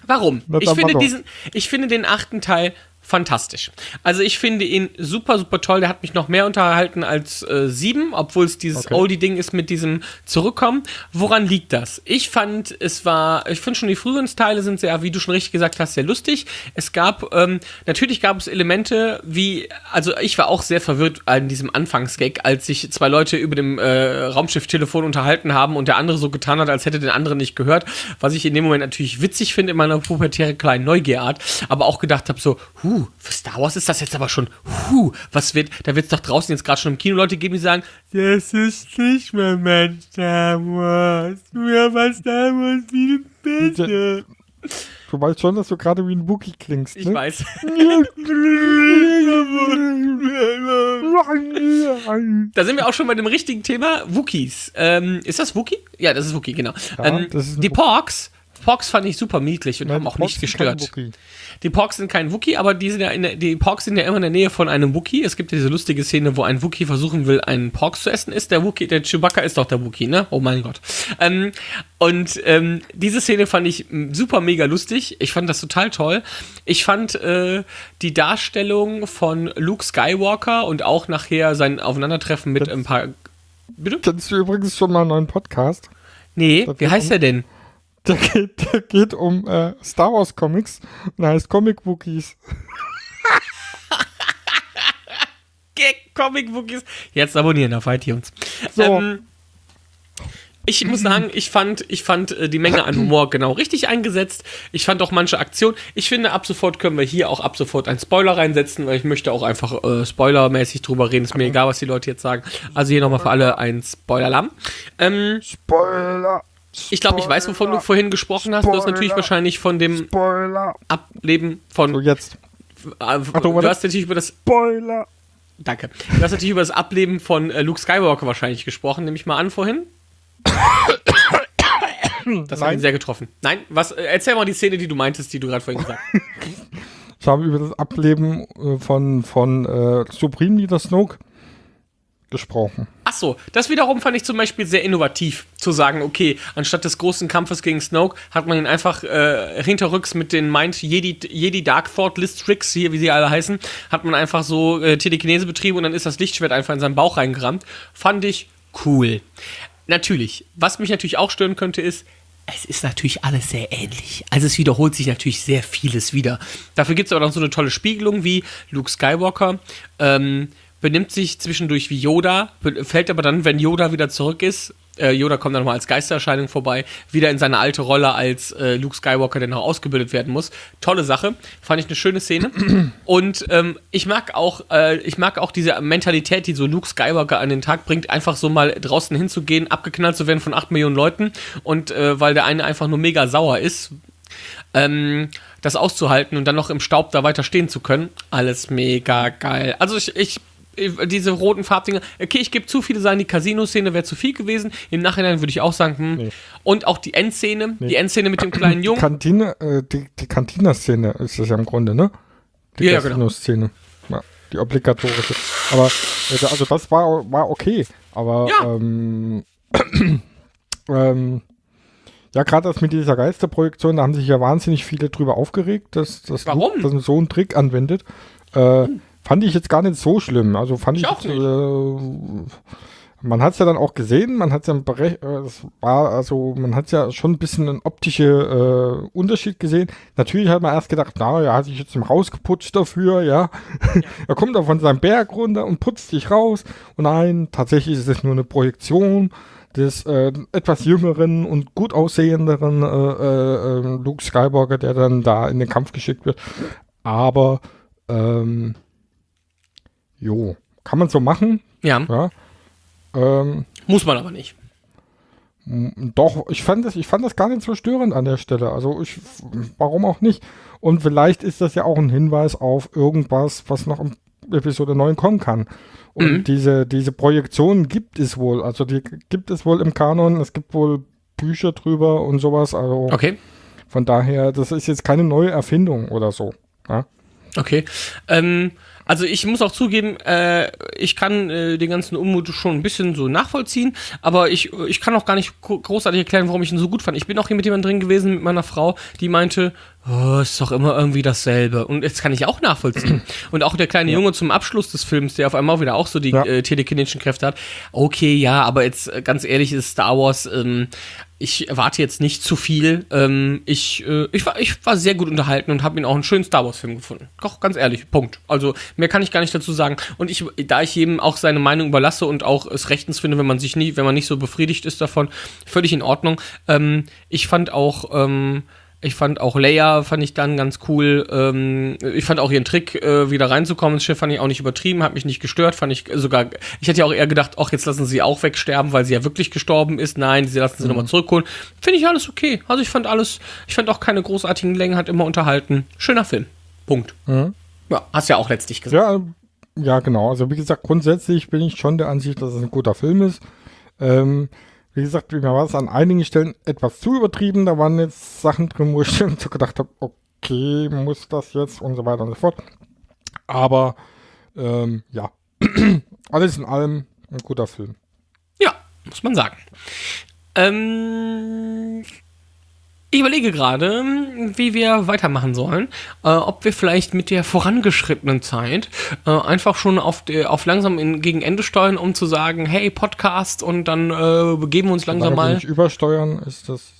warum? Ich finde, diesen, ich finde den achten Teil fantastisch. Also ich finde ihn super, super toll. Der hat mich noch mehr unterhalten als äh, sieben, obwohl es dieses Okay. Oldie-Ding ist mit diesem Zurückkommen. Woran liegt das? Ich fand, es war, ich finde schon die früheren Teile sind sehr, wie du schon richtig gesagt hast, sehr lustig. Es gab, ähm, natürlich gab es Elemente wie, also ich war auch sehr verwirrt an diesem Anfangsgag, als sich zwei Leute über dem äh, Raumschiff-Telefon unterhalten haben und der andere so getan hat, als hätte den anderen nicht gehört, was ich in dem Moment natürlich witzig finde in meiner pubertären kleinen Neugierart, aber auch gedacht habe so, huh, für Star Wars ist das jetzt aber schon, huh, was wird, da wird es doch draußen jetzt gerade schon im Kino Leute geben, die sagen, das ist nicht mehr mein Star Wars, früher war Star Wars viel besser. Du weißt schon, dass du gerade wie ein Wookie klingst, Ich ne? weiß. Da sind wir auch schon bei dem richtigen Thema, Wookies. Ähm, ist das Wookie? Ja, das ist Wookie, genau. ähm, ist ein die. Porks, Porks fand ich super niedlich und Nein, haben auch nicht gestört. Die Porks sind kein Wookie, aber die, sind ja in der, die Porks sind ja immer in der Nähe von einem Wookie. Es gibt ja diese lustige Szene, wo ein Wookie versuchen will, einen Porks zu essen. Ist der Wookie, der Chewbacca ist doch der Wookie, ne? Oh mein Gott. Ähm, und ähm, diese Szene fand ich super mega lustig. Ich fand das total toll. Ich fand äh, die Darstellung von Luke Skywalker und auch nachher sein Aufeinandertreffen mit ein paar. Bitte? Kennst du übrigens schon mal einen neuen Podcast? Nee, Das wie heißt der denn? Der geht, der geht um äh, Star Wars Comics und heißt Comic Wookies. Comic Bookies. Jetzt abonnieren auf iTunes. So. Ähm, ich muss sagen, ich fand, ich fand äh, die Menge an Humor genau richtig eingesetzt. Ich fand auch manche Aktionen. Ich finde, ab sofort können wir hier auch ab sofort einen Spoiler reinsetzen, weil ich möchte auch einfach äh, spoilermäßig drüber reden. Ist mir egal, was die Leute jetzt sagen. Also hier nochmal für alle ein Spoiler-Alarm. Ähm, Spoiler. Ich glaube, ich weiß, wovon du vorhin gesprochen hast. Du hast natürlich Spoiler. wahrscheinlich von dem Spoiler. Ableben von. So, jetzt. äh, Achtung, du hast natürlich über das Spoiler. Danke. Du hast natürlich über das Ableben von äh, Luke Skywalker wahrscheinlich gesprochen, nehme ich mal an vorhin. Das hat Nein. ihn sehr getroffen. Nein, was? Äh, erzähl mal die Szene, die du meintest, die du gerade vorhin gesagt hast. Ich habe über das Ableben äh, von, von äh, Supreme Leader Snoke gesprochen. Ach so, das wiederum fand ich zum Beispiel sehr innovativ, zu sagen, okay, anstatt des großen Kampfes gegen Snoke hat man ihn einfach äh, hinterrücks mit den Mind Jedi, Jedi Dark Thought List Tricks, hier wie sie alle heißen, hat man einfach so äh, Telekinese betrieben und dann ist das Lichtschwert einfach in seinen Bauch reingerammt. Fand ich cool. Natürlich, was mich natürlich auch stören könnte, ist, es ist natürlich alles sehr ähnlich. Also es wiederholt sich natürlich sehr vieles wieder. Dafür gibt es aber noch so eine tolle Spiegelung wie Luke Skywalker. Ähm, benimmt sich zwischendurch wie Yoda, fällt aber dann, wenn Yoda wieder zurück ist, äh, Yoda kommt dann nochmal als Geistererscheinung vorbei, wieder in seine alte Rolle als äh, Luke Skywalker, der noch ausgebildet werden muss. Tolle Sache, fand ich eine schöne Szene. Und ähm, ich mag auch, äh, ich mag auch diese Mentalität, die so Luke Skywalker an den Tag bringt, einfach so mal draußen hinzugehen, abgeknallt zu werden von 8 Millionen Leuten und äh, weil der eine einfach nur mega sauer ist, ähm, das auszuhalten und dann noch im Staub da weiter stehen zu können. Alles mega geil. Also ich ich- diese roten Farbdinger, okay, ich gebe zu viele sagen, die Casino-Szene wäre zu viel gewesen. Im Nachhinein würde ich auch sagen, hm. Und auch die Endszene, die Endszene mit dem kleinen Die Jungen. Kantine, äh, die, die Cantina-Szene ist das ja im Grunde, ne? Die Ja, genau. Casino-Szene. Ja, die obligatorische. Aber, äh, also das war, war okay. Aber, Ja. ähm, ähm, ja, gerade das mit dieser Geisterprojektion, da haben sich ja wahnsinnig viele drüber aufgeregt, dass, dass Warum? Luke dass so einen Trick anwendet. Äh, Fand ich jetzt gar nicht so schlimm. Also fand ich, Ich auch jetzt, äh, man hat es ja dann auch gesehen, man hat es ja berech äh, es war also man hat ja schon ein bisschen einen optischen äh, Unterschied gesehen. Natürlich hat man erst gedacht, na, er hat sich jetzt rausgeputzt dafür, ja. er kommt da von seinem Berg runter und putzt sich raus. Und nein, tatsächlich ist es nur eine Projektion. des äh, etwas jüngeren und gut aussehenderen äh, äh, äh, Luke Skywalker, der dann da in den Kampf geschickt wird. Aber ähm, jo, kann man so machen, Ja, ja. Ähm, muss man aber nicht. doch, ich fand das, ich fand das gar nicht so störend an der Stelle. Also ich, warum auch nicht? Und vielleicht ist das ja auch ein Hinweis auf irgendwas, was noch in Episode 9 kommen kann. Und Mhm. diese, diese Projektionen gibt es wohl. Also die gibt es wohl im Kanon. Es gibt wohl Bücher drüber und sowas. Also Okay. von daher, das ist jetzt keine neue Erfindung oder so. Ja? Okay. Ähm, also ich muss auch zugeben, äh, ich kann äh, den ganzen Unmut schon ein bisschen so nachvollziehen, aber ich, ich kann auch gar nicht gro- großartig erklären, warum ich ihn so gut fand. Ich bin auch hier mit jemandem drin gewesen, mit meiner Frau, die meinte, oh, ist doch immer irgendwie dasselbe. Und jetzt kann ich auch nachvollziehen. Und auch der kleine Junge zum Abschluss des Films, der auf einmal wieder auch so die Ja. äh, telekinetischen Kräfte hat. Okay, ja, aber jetzt äh, ganz ehrlich ist Star Wars, ähm, ich erwarte jetzt nicht zu viel. Ähm, ich, äh, ich, war, ich war sehr gut unterhalten und habe ihn auch einen schönen Star Wars-Film gefunden. Doch, ganz ehrlich, Punkt. Also mehr kann ich gar nicht dazu sagen. Und ich, da ich jedem auch seine Meinung überlasse und auch es rechtens finde, wenn man sich nie, wenn man nicht so befriedigt ist davon, völlig in Ordnung. Ähm, ich fand auch, ähm, ich fand auch Leia, fand ich dann ganz cool. Ähm, ich fand auch ihren Trick, äh, wieder reinzukommen ins Schiff, fand ich auch nicht übertrieben, hat mich nicht gestört, fand ich sogar, ich hätte ja auch eher gedacht, ach, jetzt lassen sie auch wegsterben, weil sie ja wirklich gestorben ist. Nein, sie lassen sie nochmal zurückholen. Finde ich alles okay. Also ich fand alles, ich fand auch keine großartigen Längen, hat immer unterhalten. Schöner Film. Punkt. Ja, hast ja auch letztlich gesagt. Ja, ja, genau. Also wie gesagt, grundsätzlich bin ich schon der Ansicht, dass es ein guter Film ist. Ähm, wie gesagt, mir war es an einigen Stellen etwas zu übertrieben. Da waren jetzt Sachen drin, wo ich so gedacht habe, okay, muss das jetzt und so weiter und so fort. Aber ähm, ja, alles in allem ein guter Film. Ja, muss man sagen. Ähm, ich überlege gerade, wie wir weitermachen sollen. Äh, ob wir vielleicht mit der vorangeschrittenen Zeit äh, einfach schon auf, auf langsam in, gegen Ende steuern, um zu sagen, hey, Podcast und dann äh, begeben wir uns langsam mal. nicht übersteuern, ist das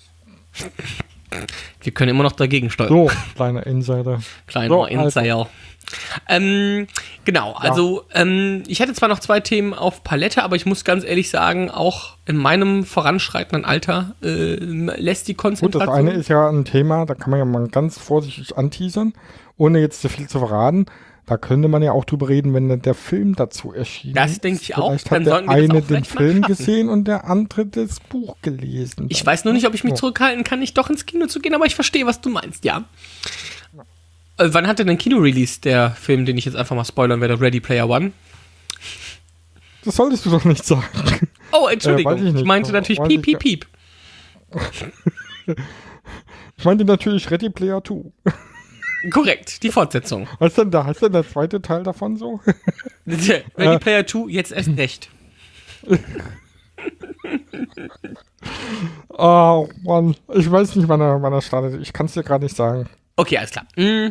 Wir können immer noch dagegen steuern. so, kleiner Insider. Kleiner So, Insider. Ähm, genau, also ähm, ich hätte zwar noch zwei Themen auf Palette, aber ich muss ganz ehrlich sagen, auch in meinem voranschreitenden Alter äh, lässt die Gut, das Konzentration. eine ist ja ein Thema, da kann man ja mal ganz vorsichtig anteasern, ohne jetzt zu viel zu verraten. Da könnte man ja auch drüber reden, wenn der Film dazu erschien. Das denke ich auch. Vielleicht Dann hat der sollten wir das eine auch den Film gesehen und der andere das Buch gelesen. Ich weiß nur nicht, ob ich mich zurückhalten kann, nicht doch ins Kino zu gehen, aber ich verstehe, was du meinst, ja. Äh, wann hat denn ein Kino-Release, der Film, den ich jetzt einfach mal spoilern werde, Ready Player One? Das solltest du doch nicht sagen. Oh, Entschuldigung, weiß ich ich, meinte natürlich weiß piep, piep, piep. Ich meinte natürlich Ready Player 2. Korrekt, die Fortsetzung. Was denn da? Heißt denn der zweite Teil davon so? Ready Äh. Player 2, jetzt erst recht. Oh Mann, ich weiß nicht, wann er, wann er startet. Ich kann es dir gerade nicht sagen. Okay, alles klar. Mm,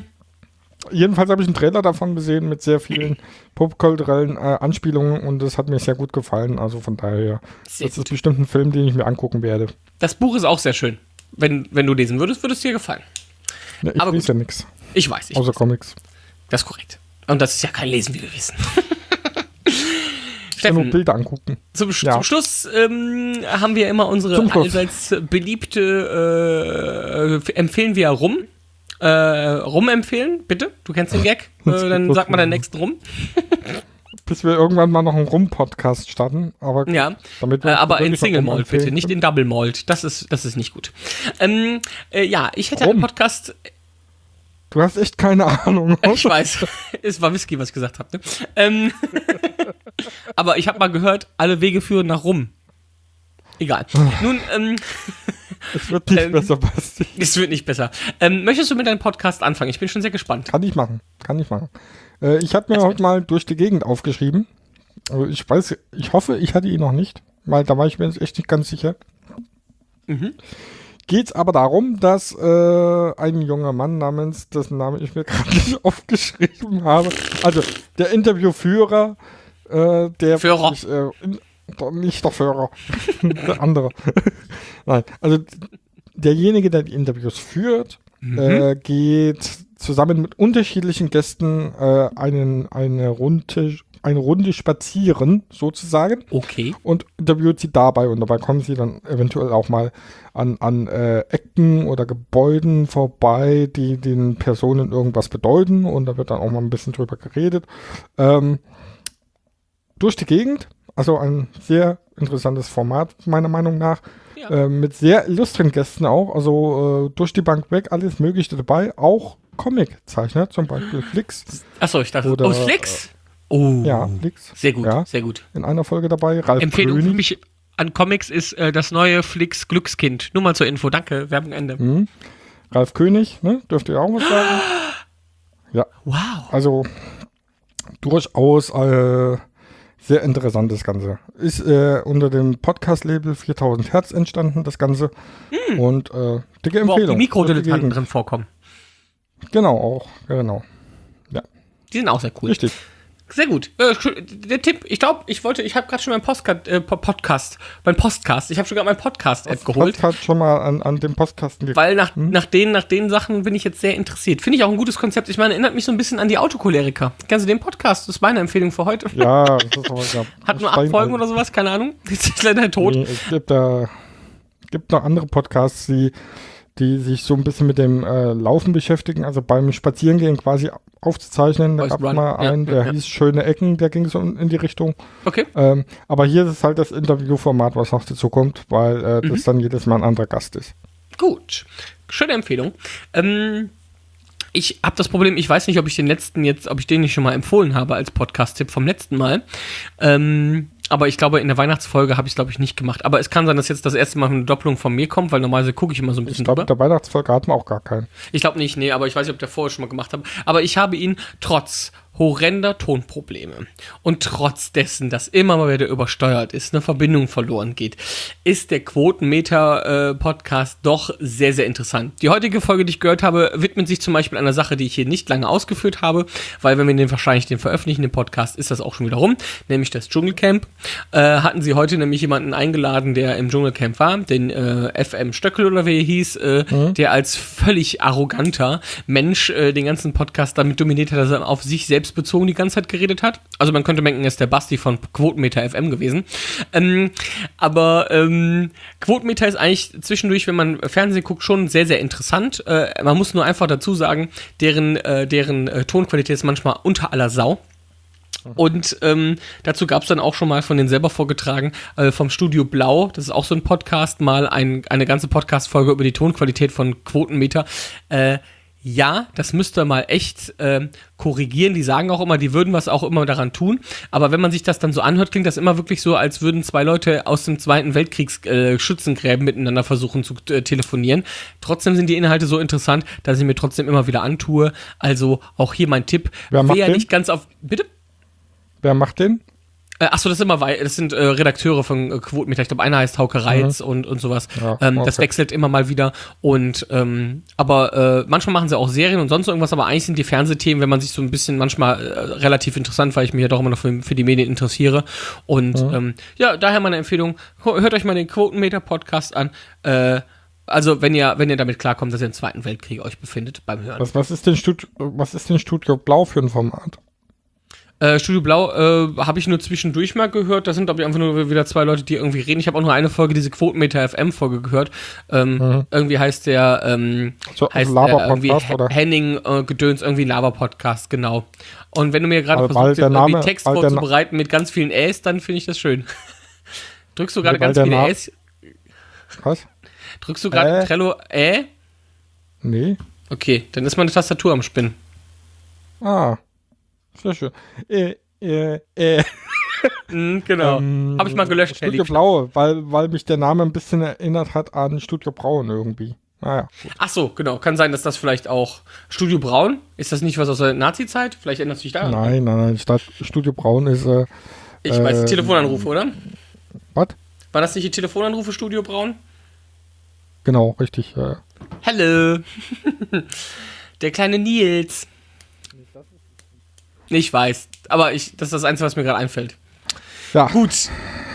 Jedenfalls habe ich einen Trailer davon gesehen mit sehr vielen popkulturellen äh, Anspielungen und das hat mir sehr gut gefallen. Also von daher, Sehr das ist bestimmt ein Film, den ich mir angucken werde. Das Buch ist auch sehr schön. Wenn, wenn du lesen würdest, würde es dir gefallen. Ne, ich Aber lese gut. ja nichts, Ich weiß, ich, außer Comics. das ist korrekt. Und das ist ja kein Lesen, wie wir wissen. Ich kann nur Steffen, Bilder angucken. zum, Ja. zum Schluss ähm, haben wir immer unsere allseits beliebte, äh, empfehlen wir rum. Äh, rum empfehlen, bitte. Du kennst den Gag. Äh, dann sag mal den nächsten rum. Bis wir irgendwann mal noch einen Rum-Podcast starten. Aber Ja, damit äh, aber in Single Malt bitte, empfehlen nicht in Double Malt. Das ist, das ist nicht gut. Ähm, äh, ja, ich hätte einen Rum. Podcast. Du hast echt keine Ahnung. Ich weiß, es war Whisky, was ich gesagt habe. Ne? Ähm, aber ich habe mal gehört, alle Wege führen nach Rum. Egal. Nun, ähm, Es wird nicht Ähm, besser, Basti. es wird nicht besser. Ähm, möchtest du mit deinem Podcast anfangen? Ich bin schon sehr gespannt. Kann ich machen. Kann ich machen. Äh, ich habe mir heute mal durch die Gegend aufgeschrieben. Also ich weiß, ich hoffe, ich hatte ihn noch nicht, weil da war ich mir jetzt echt nicht ganz sicher. Geht's aber darum, dass äh, ein junger Mann namens, dessen Name ich mir gerade nicht aufgeschrieben habe, also der Interviewführer, äh, der Führer. Ich, äh, in, nicht der Führer, der andere. Nein, also derjenige, der die Interviews führt, äh, geht zusammen mit unterschiedlichen Gästen äh, einen, eine Runde, eine Runde spazieren, sozusagen Okay. und interviewt sie dabei und dabei kommen sie dann eventuell auch mal an, an äh, Ecken oder Gebäuden vorbei, die den Personen irgendwas bedeuten und da wird dann auch mal ein bisschen drüber geredet. Ähm, durch die Gegend, also ein sehr interessantes Format meiner Meinung nach, Ja. äh, mit sehr illustren Gästen auch, also äh, durch die Bank weg, alles Mögliche dabei, auch Comic-Zeichner, zum Beispiel Flix, Achso, ich dachte, Oder, oh, Flix. Oh. ja, Flix, Sehr gut, Ja. sehr gut. in einer Folge dabei, Ralf Empfehlung für König. mich an Comics ist äh, das neue Flix Glückskind. Nur mal zur Info. Danke, Werbung Ende. Mhm. Ralf König, ne? Dürft ihr auch was sagen? Ja, Wow. also durchaus äh, sehr interessant das Ganze. Ist äh, unter dem Podcast-Label 4000 Hertz entstanden, das Ganze. Und äh, dicke Wo auch Empfehlung. die Mikrodilettanten drin vorkommen. Genau, auch, genau. Die sind auch sehr cool. Richtig. Sehr gut. Äh, der Tipp, ich glaube, ich wollte, ich habe gerade schon meinen Postcard, äh, Po- Podcast, mein Postcast, ich habe schon gerade meinen Podcast-App geholt. Podcast schon mal an, an dem Postkasten ge- Weil nach, nach, den, nach den Sachen bin ich jetzt sehr interessiert. Finde ich auch ein gutes Konzept. Ich meine, erinnert mich so ein bisschen an die Autocholeriker. Kennst du den Podcast? Das ist meine Empfehlung für heute. Ja, das ist aber, ja, Hat nur acht Folgen oder sowas, keine Ahnung. Jetzt ist leider tot. Nee, es gibt, äh, gibt noch andere Podcasts, die, die sich so ein bisschen mit dem äh, Laufen beschäftigen, also beim Spazierengehen quasi aufzuzeichnen. Da gab es mal einen, ja, der ja. hieß Schöne Ecken, der ging so in, die Richtung. Okay. Ähm, aber hier ist es halt das Interviewformat, was noch dazu kommt, weil äh, Mhm. das dann jedes Mal ein anderer Gast ist. Gut. Schöne Empfehlung. Ähm, ich habe das Problem, ich weiß nicht, ob ich den letzten jetzt, ob ich den nicht schon mal empfohlen habe als Podcast-Tipp vom letzten Mal. Ähm, aber ich glaube, in der Weihnachtsfolge habe ich es, glaube ich, nicht gemacht. Aber es kann sein, dass jetzt das erste Mal eine Doppelung von mir kommt, weil normalerweise gucke ich immer so ein Ich bisschen glaube, drüber. der Weihnachtsfolge hatten wir auch gar keinen. Ich glaube nicht, nee, aber ich weiß nicht, ob der vorher schon mal gemacht hat. Aber ich habe ihn trotz horrender Tonprobleme und trotz dessen, dass immer mal wieder übersteuert ist, eine Verbindung verloren geht, ist der Quotenmeter-Podcast doch sehr, sehr interessant. Die heutige Folge, die ich gehört habe, widmet sich zum Beispiel einer Sache, die ich hier nicht lange ausgeführt habe, weil wenn wir den wahrscheinlich den veröffentlichen, den Podcast, ist das auch schon wieder rum, nämlich das Dschungelcamp. Äh, hatten sie heute nämlich jemanden eingeladen, der im Dschungelcamp war, den äh, FM Stöckel oder wie er hieß, äh, der als völlig arroganter Mensch äh, den ganzen Podcast damit dominiert hat, dass er auf sich selbst bezogen die ganze Zeit geredet hat. Also man könnte denken, er ist der Basti von Quotenmeter FM gewesen. Ähm, aber ähm, Quotenmeter ist eigentlich zwischendurch, wenn man Fernsehen guckt, schon sehr, sehr interessant. Äh, man muss nur einfach dazu sagen, deren, äh, deren äh, Tonqualität ist manchmal unter aller Sau. Und ähm, dazu gab es dann auch schon mal von denen selber vorgetragen, äh, vom Studio Blau, das ist auch so ein Podcast, mal ein, eine ganze Podcast-Folge über die Tonqualität von Quotenmeter. Äh, ja, das müsste mal echt ähm, korrigieren. Die sagen auch immer, die würden was auch immer daran tun. Aber wenn man sich das dann so anhört, klingt das immer wirklich so, als würden zwei Leute aus dem Zweiten Weltkriegs äh, Schützengräben miteinander versuchen zu äh, telefonieren. Trotzdem sind die Inhalte so interessant, dass ich mir trotzdem immer wieder antue. Also auch hier mein Tipp. Wer macht Wer den? nicht ganz auf. Bitte? Wer macht den? Äh, achso, das sind immer das sind äh, Redakteure von äh, Quotenmeter. Ich glaube, einer heißt Hauke Reitz und, und sowas. Ja, ähm, Das okay. wechselt immer mal wieder. Und ähm, aber äh, manchmal machen sie auch Serien und sonst irgendwas, aber eigentlich sind die Fernsehthemen, wenn man sich so ein bisschen manchmal äh, relativ interessant, weil ich mich ja doch immer noch für, für die Medien interessiere. Und ähm, ja, daher meine Empfehlung, hört euch mal den Quotenmeter-Podcast an. Äh, also wenn ihr, wenn ihr damit klarkommt, dass ihr im Zweiten Weltkrieg euch befindet beim Hören. Was, was, ist denn Studio, was ist denn Studio Blau für ein Format? Äh, Studio Blau äh, habe ich nur zwischendurch mal gehört. Das sind, glaube ich, einfach nur wieder zwei Leute, die irgendwie reden. Ich habe auch nur eine Folge, diese Quotenmeter FM-Folge gehört. Ähm, Irgendwie heißt der, ähm, So, heißt also der irgendwie oder? Henning äh, Gedöns, irgendwie Lava-Podcast, genau. Und wenn du mir gerade versuchst, irgendwie Name- Text vorzubereiten mit ganz vielen Äs, dann finde ich das schön. Drückst du gerade Weil ganz viele Na- Äs? Was? Drückst du gerade Äh? Trello Ä? Nee. Okay, dann ist meine Tastatur am Spinnen. Ah. Sehr schön. Äh, äh, äh. Mhm, genau. Ähm, habe ich mal gelöscht, Herr Studio Lieb. Blau, weil, weil mich der Name ein bisschen erinnert hat an Studio Braun irgendwie. Naja. Ach so, genau. Kann sein, dass das vielleicht auch Studio Braun ist. Das nicht was aus der Nazi-Zeit? Vielleicht ändert sich da. Nein, nein, nein. Studio Braun ist, äh, Ich weiß, äh, Telefonanrufe, oder? was? War das nicht die Telefonanrufe Studio Braun? Genau, richtig. Äh, Hallo. Der kleine Nils. Ich weiß, aber ich, das ist das Einzige, was mir gerade einfällt. ja. Gut,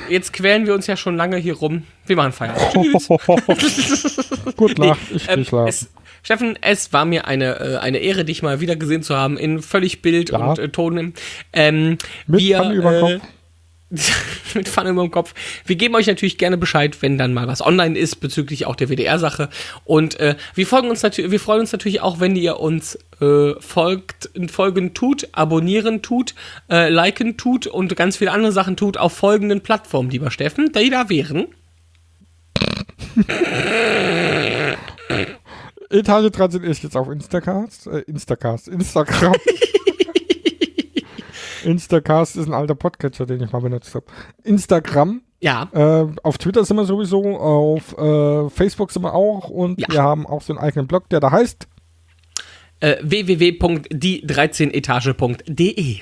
jetzt quälen wir uns ja schon lange hier rum. Wir machen Feierabend. Tschüss. Gut Nacht. Ich Ähm, geh schlafen. es, Steffen, es war mir eine, äh, eine Ehre, dich mal wieder gesehen zu haben in völlig Bild Ja. und äh, Ton. Ähm, Mit wir, über äh, Kopf. mit Pfanne über dem Kopf. Wir geben euch natürlich gerne Bescheid, wenn dann mal was online ist bezüglich auch der WDR-Sache. Und äh, wir folgen uns natürlich, wir freuen uns natürlich auch, wenn ihr uns äh, folgt, folgen tut, abonnieren tut, äh, liken tut und ganz viele andere Sachen tut auf folgenden Plattformen, lieber Steffen, die da wären. Etage 13 ist jetzt auf Instacast. Äh, Instacast. Instagram. Instacast ist ein alter Podcatcher, den ich mal benutzt habe. Instagram. Ja, Äh, auf Twitter sind wir sowieso, auf äh, Facebook sind wir auch und Ja. wir haben auch so einen eigenen Blog, der da heißt. äh, www.die13etage.de.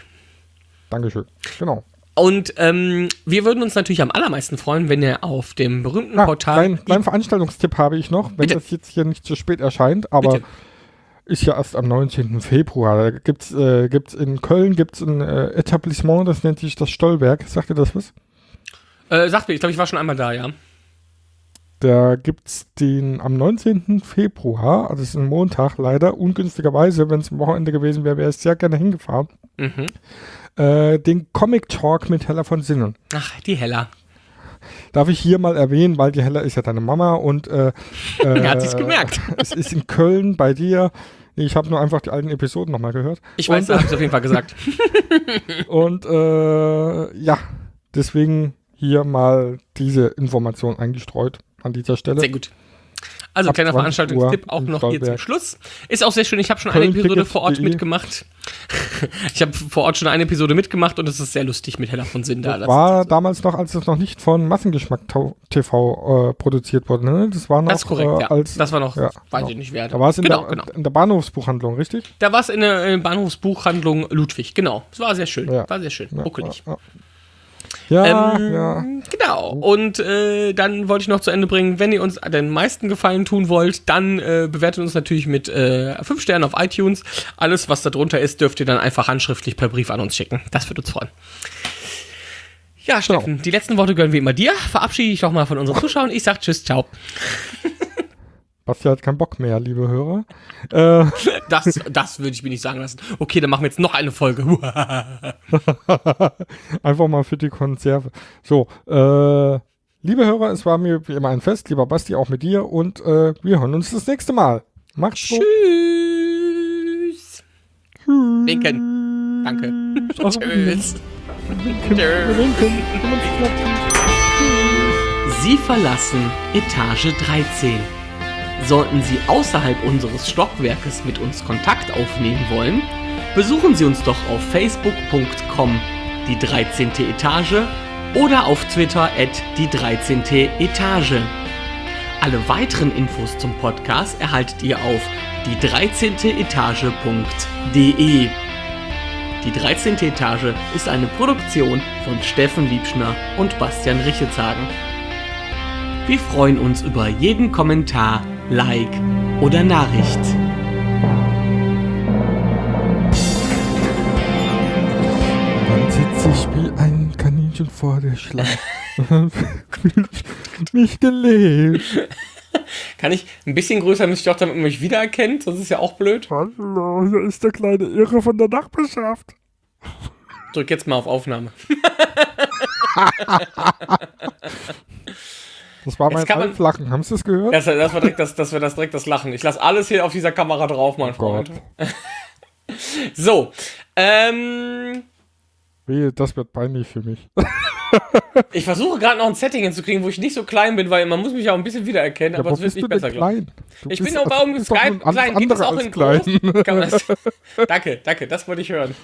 Dankeschön. Genau. Und ähm, wir würden uns natürlich am allermeisten freuen, wenn ihr auf dem berühmten Ah, Portal. kleinen, kleinen Veranstaltungstipp habe ich noch, wenn Bitte. das jetzt hier nicht zu spät erscheint, aber Bitte. Ist ja erst am 19. Februar. Da gibt's, äh, gibt's in Köln gibt's ein äh, Etablissement, das nennt sich das Stollwerk. Sagt ihr das was? Äh, sagt mir, ich glaube, ich war schon einmal da, ja. Da gibt's den am 19. Februar, also das ist ein Montag leider, ungünstigerweise, wenn es ein Wochenende gewesen wäre, wäre ich sehr gerne hingefahren, Mhm. äh, den Comic Talk mit Hella von Sinnen. Ach, die Hella. Darf ich hier mal erwähnen, weil die Hella ist ja deine Mama und äh, äh, Er hat sich's gemerkt. es ist in Köln bei dir. Ich habe nur einfach die alten Episoden nochmal gehört. Ich weiß, da hab ich auf jeden Fall gesagt. Und äh, ja, deswegen hier mal diese Information eingestreut an dieser Stelle. Sehr gut. Also, Ab kleiner 20 Veranstaltungstipp Uhr auch noch hier zum. Schluss. Ist auch sehr schön. Ich habe schon eine Episode vor Ort mitgemacht. ich habe vor Ort schon eine Episode mitgemacht und es ist sehr lustig mit Hella von Sinn da. Das war damals noch, als es noch nicht von Massengeschmack TV äh, produziert wurde. Ne? Das war noch das ist korrekt, äh, ja. als, das war noch, ja, weiß genau. ich nicht wer. Da war es in, genau, der, genau. in der Bahnhofsbuchhandlung, richtig? Da war es in der Bahnhofsbuchhandlung Ludwig, genau. Es war sehr schön. Ja. War sehr schön. Ja, Ruckelig. Ja, ja. Ähm, ja. Genau. Und äh, dann wollte ich noch zu Ende bringen, wenn ihr uns den meisten Gefallen tun wollt, dann äh, bewertet uns natürlich mit äh, 5 Sternen auf iTunes. Alles, was da drunter ist, dürft ihr dann einfach handschriftlich per Brief an uns schicken. Das würde uns freuen. Ja, Steffen, die letzten Worte gönnen wir immer dir. Verabschiede ich doch mal von unseren Zuschauern. Ich sag Tschüss, ciao. Basti hat keinen Bock mehr, liebe Hörer. Äh, Das, das würde ich mir nicht sagen lassen. Okay, dann machen wir jetzt noch eine Folge. einfach mal für die Konserve. So, äh, liebe Hörer, es war mir wie immer ein Fest, lieber Basti, auch mit dir und äh, wir hören uns das nächste Mal. Macht's gut. Tschüss. Winken. Danke. Tschüss. Sie verlassen Etage 13. Sollten Sie außerhalb unseres Stockwerkes mit uns Kontakt aufnehmen wollen, besuchen Sie uns doch auf facebook.com die 13. Etage oder auf Twitter at die 13. Etage. Alle weiteren Infos zum Podcast erhaltet ihr auf die 13. Etage.de. Die 13. Etage ist eine Produktion von Steffen Liebschner und Bastian Richetshagen. Wir freuen uns über jeden Kommentar, Like oder Nachricht. Dann sitze ich wie ein Kaninchen vor der Schlange. Fühl ich mich gelebt. Kann ich ein bisschen größer müsste ich auch, damit man mich wiedererkennt, sonst ist ja auch blöd. Hallo, hier ist der kleine Irre von der Nachbarschaft. Drück jetzt mal auf Aufnahme. Das war mein Altlachen. Haben Sie das gehört? Das, das, war direkt das, das war das direkt das Lachen. Ich lasse alles hier auf dieser Kamera drauf, mein Freund. Gott. So, ähm, Wehe, das wird peinlich für mich. ich versuche gerade noch ein Setting hinzukriegen, wo ich nicht so klein bin, weil man muss mich auch ein bisschen wiedererkennen, Ja, aber es wird nicht besser, glaube Ich bist- bin auch bist doch Skype klein. Das andere auch in klein. danke, danke, das wollte ich hören.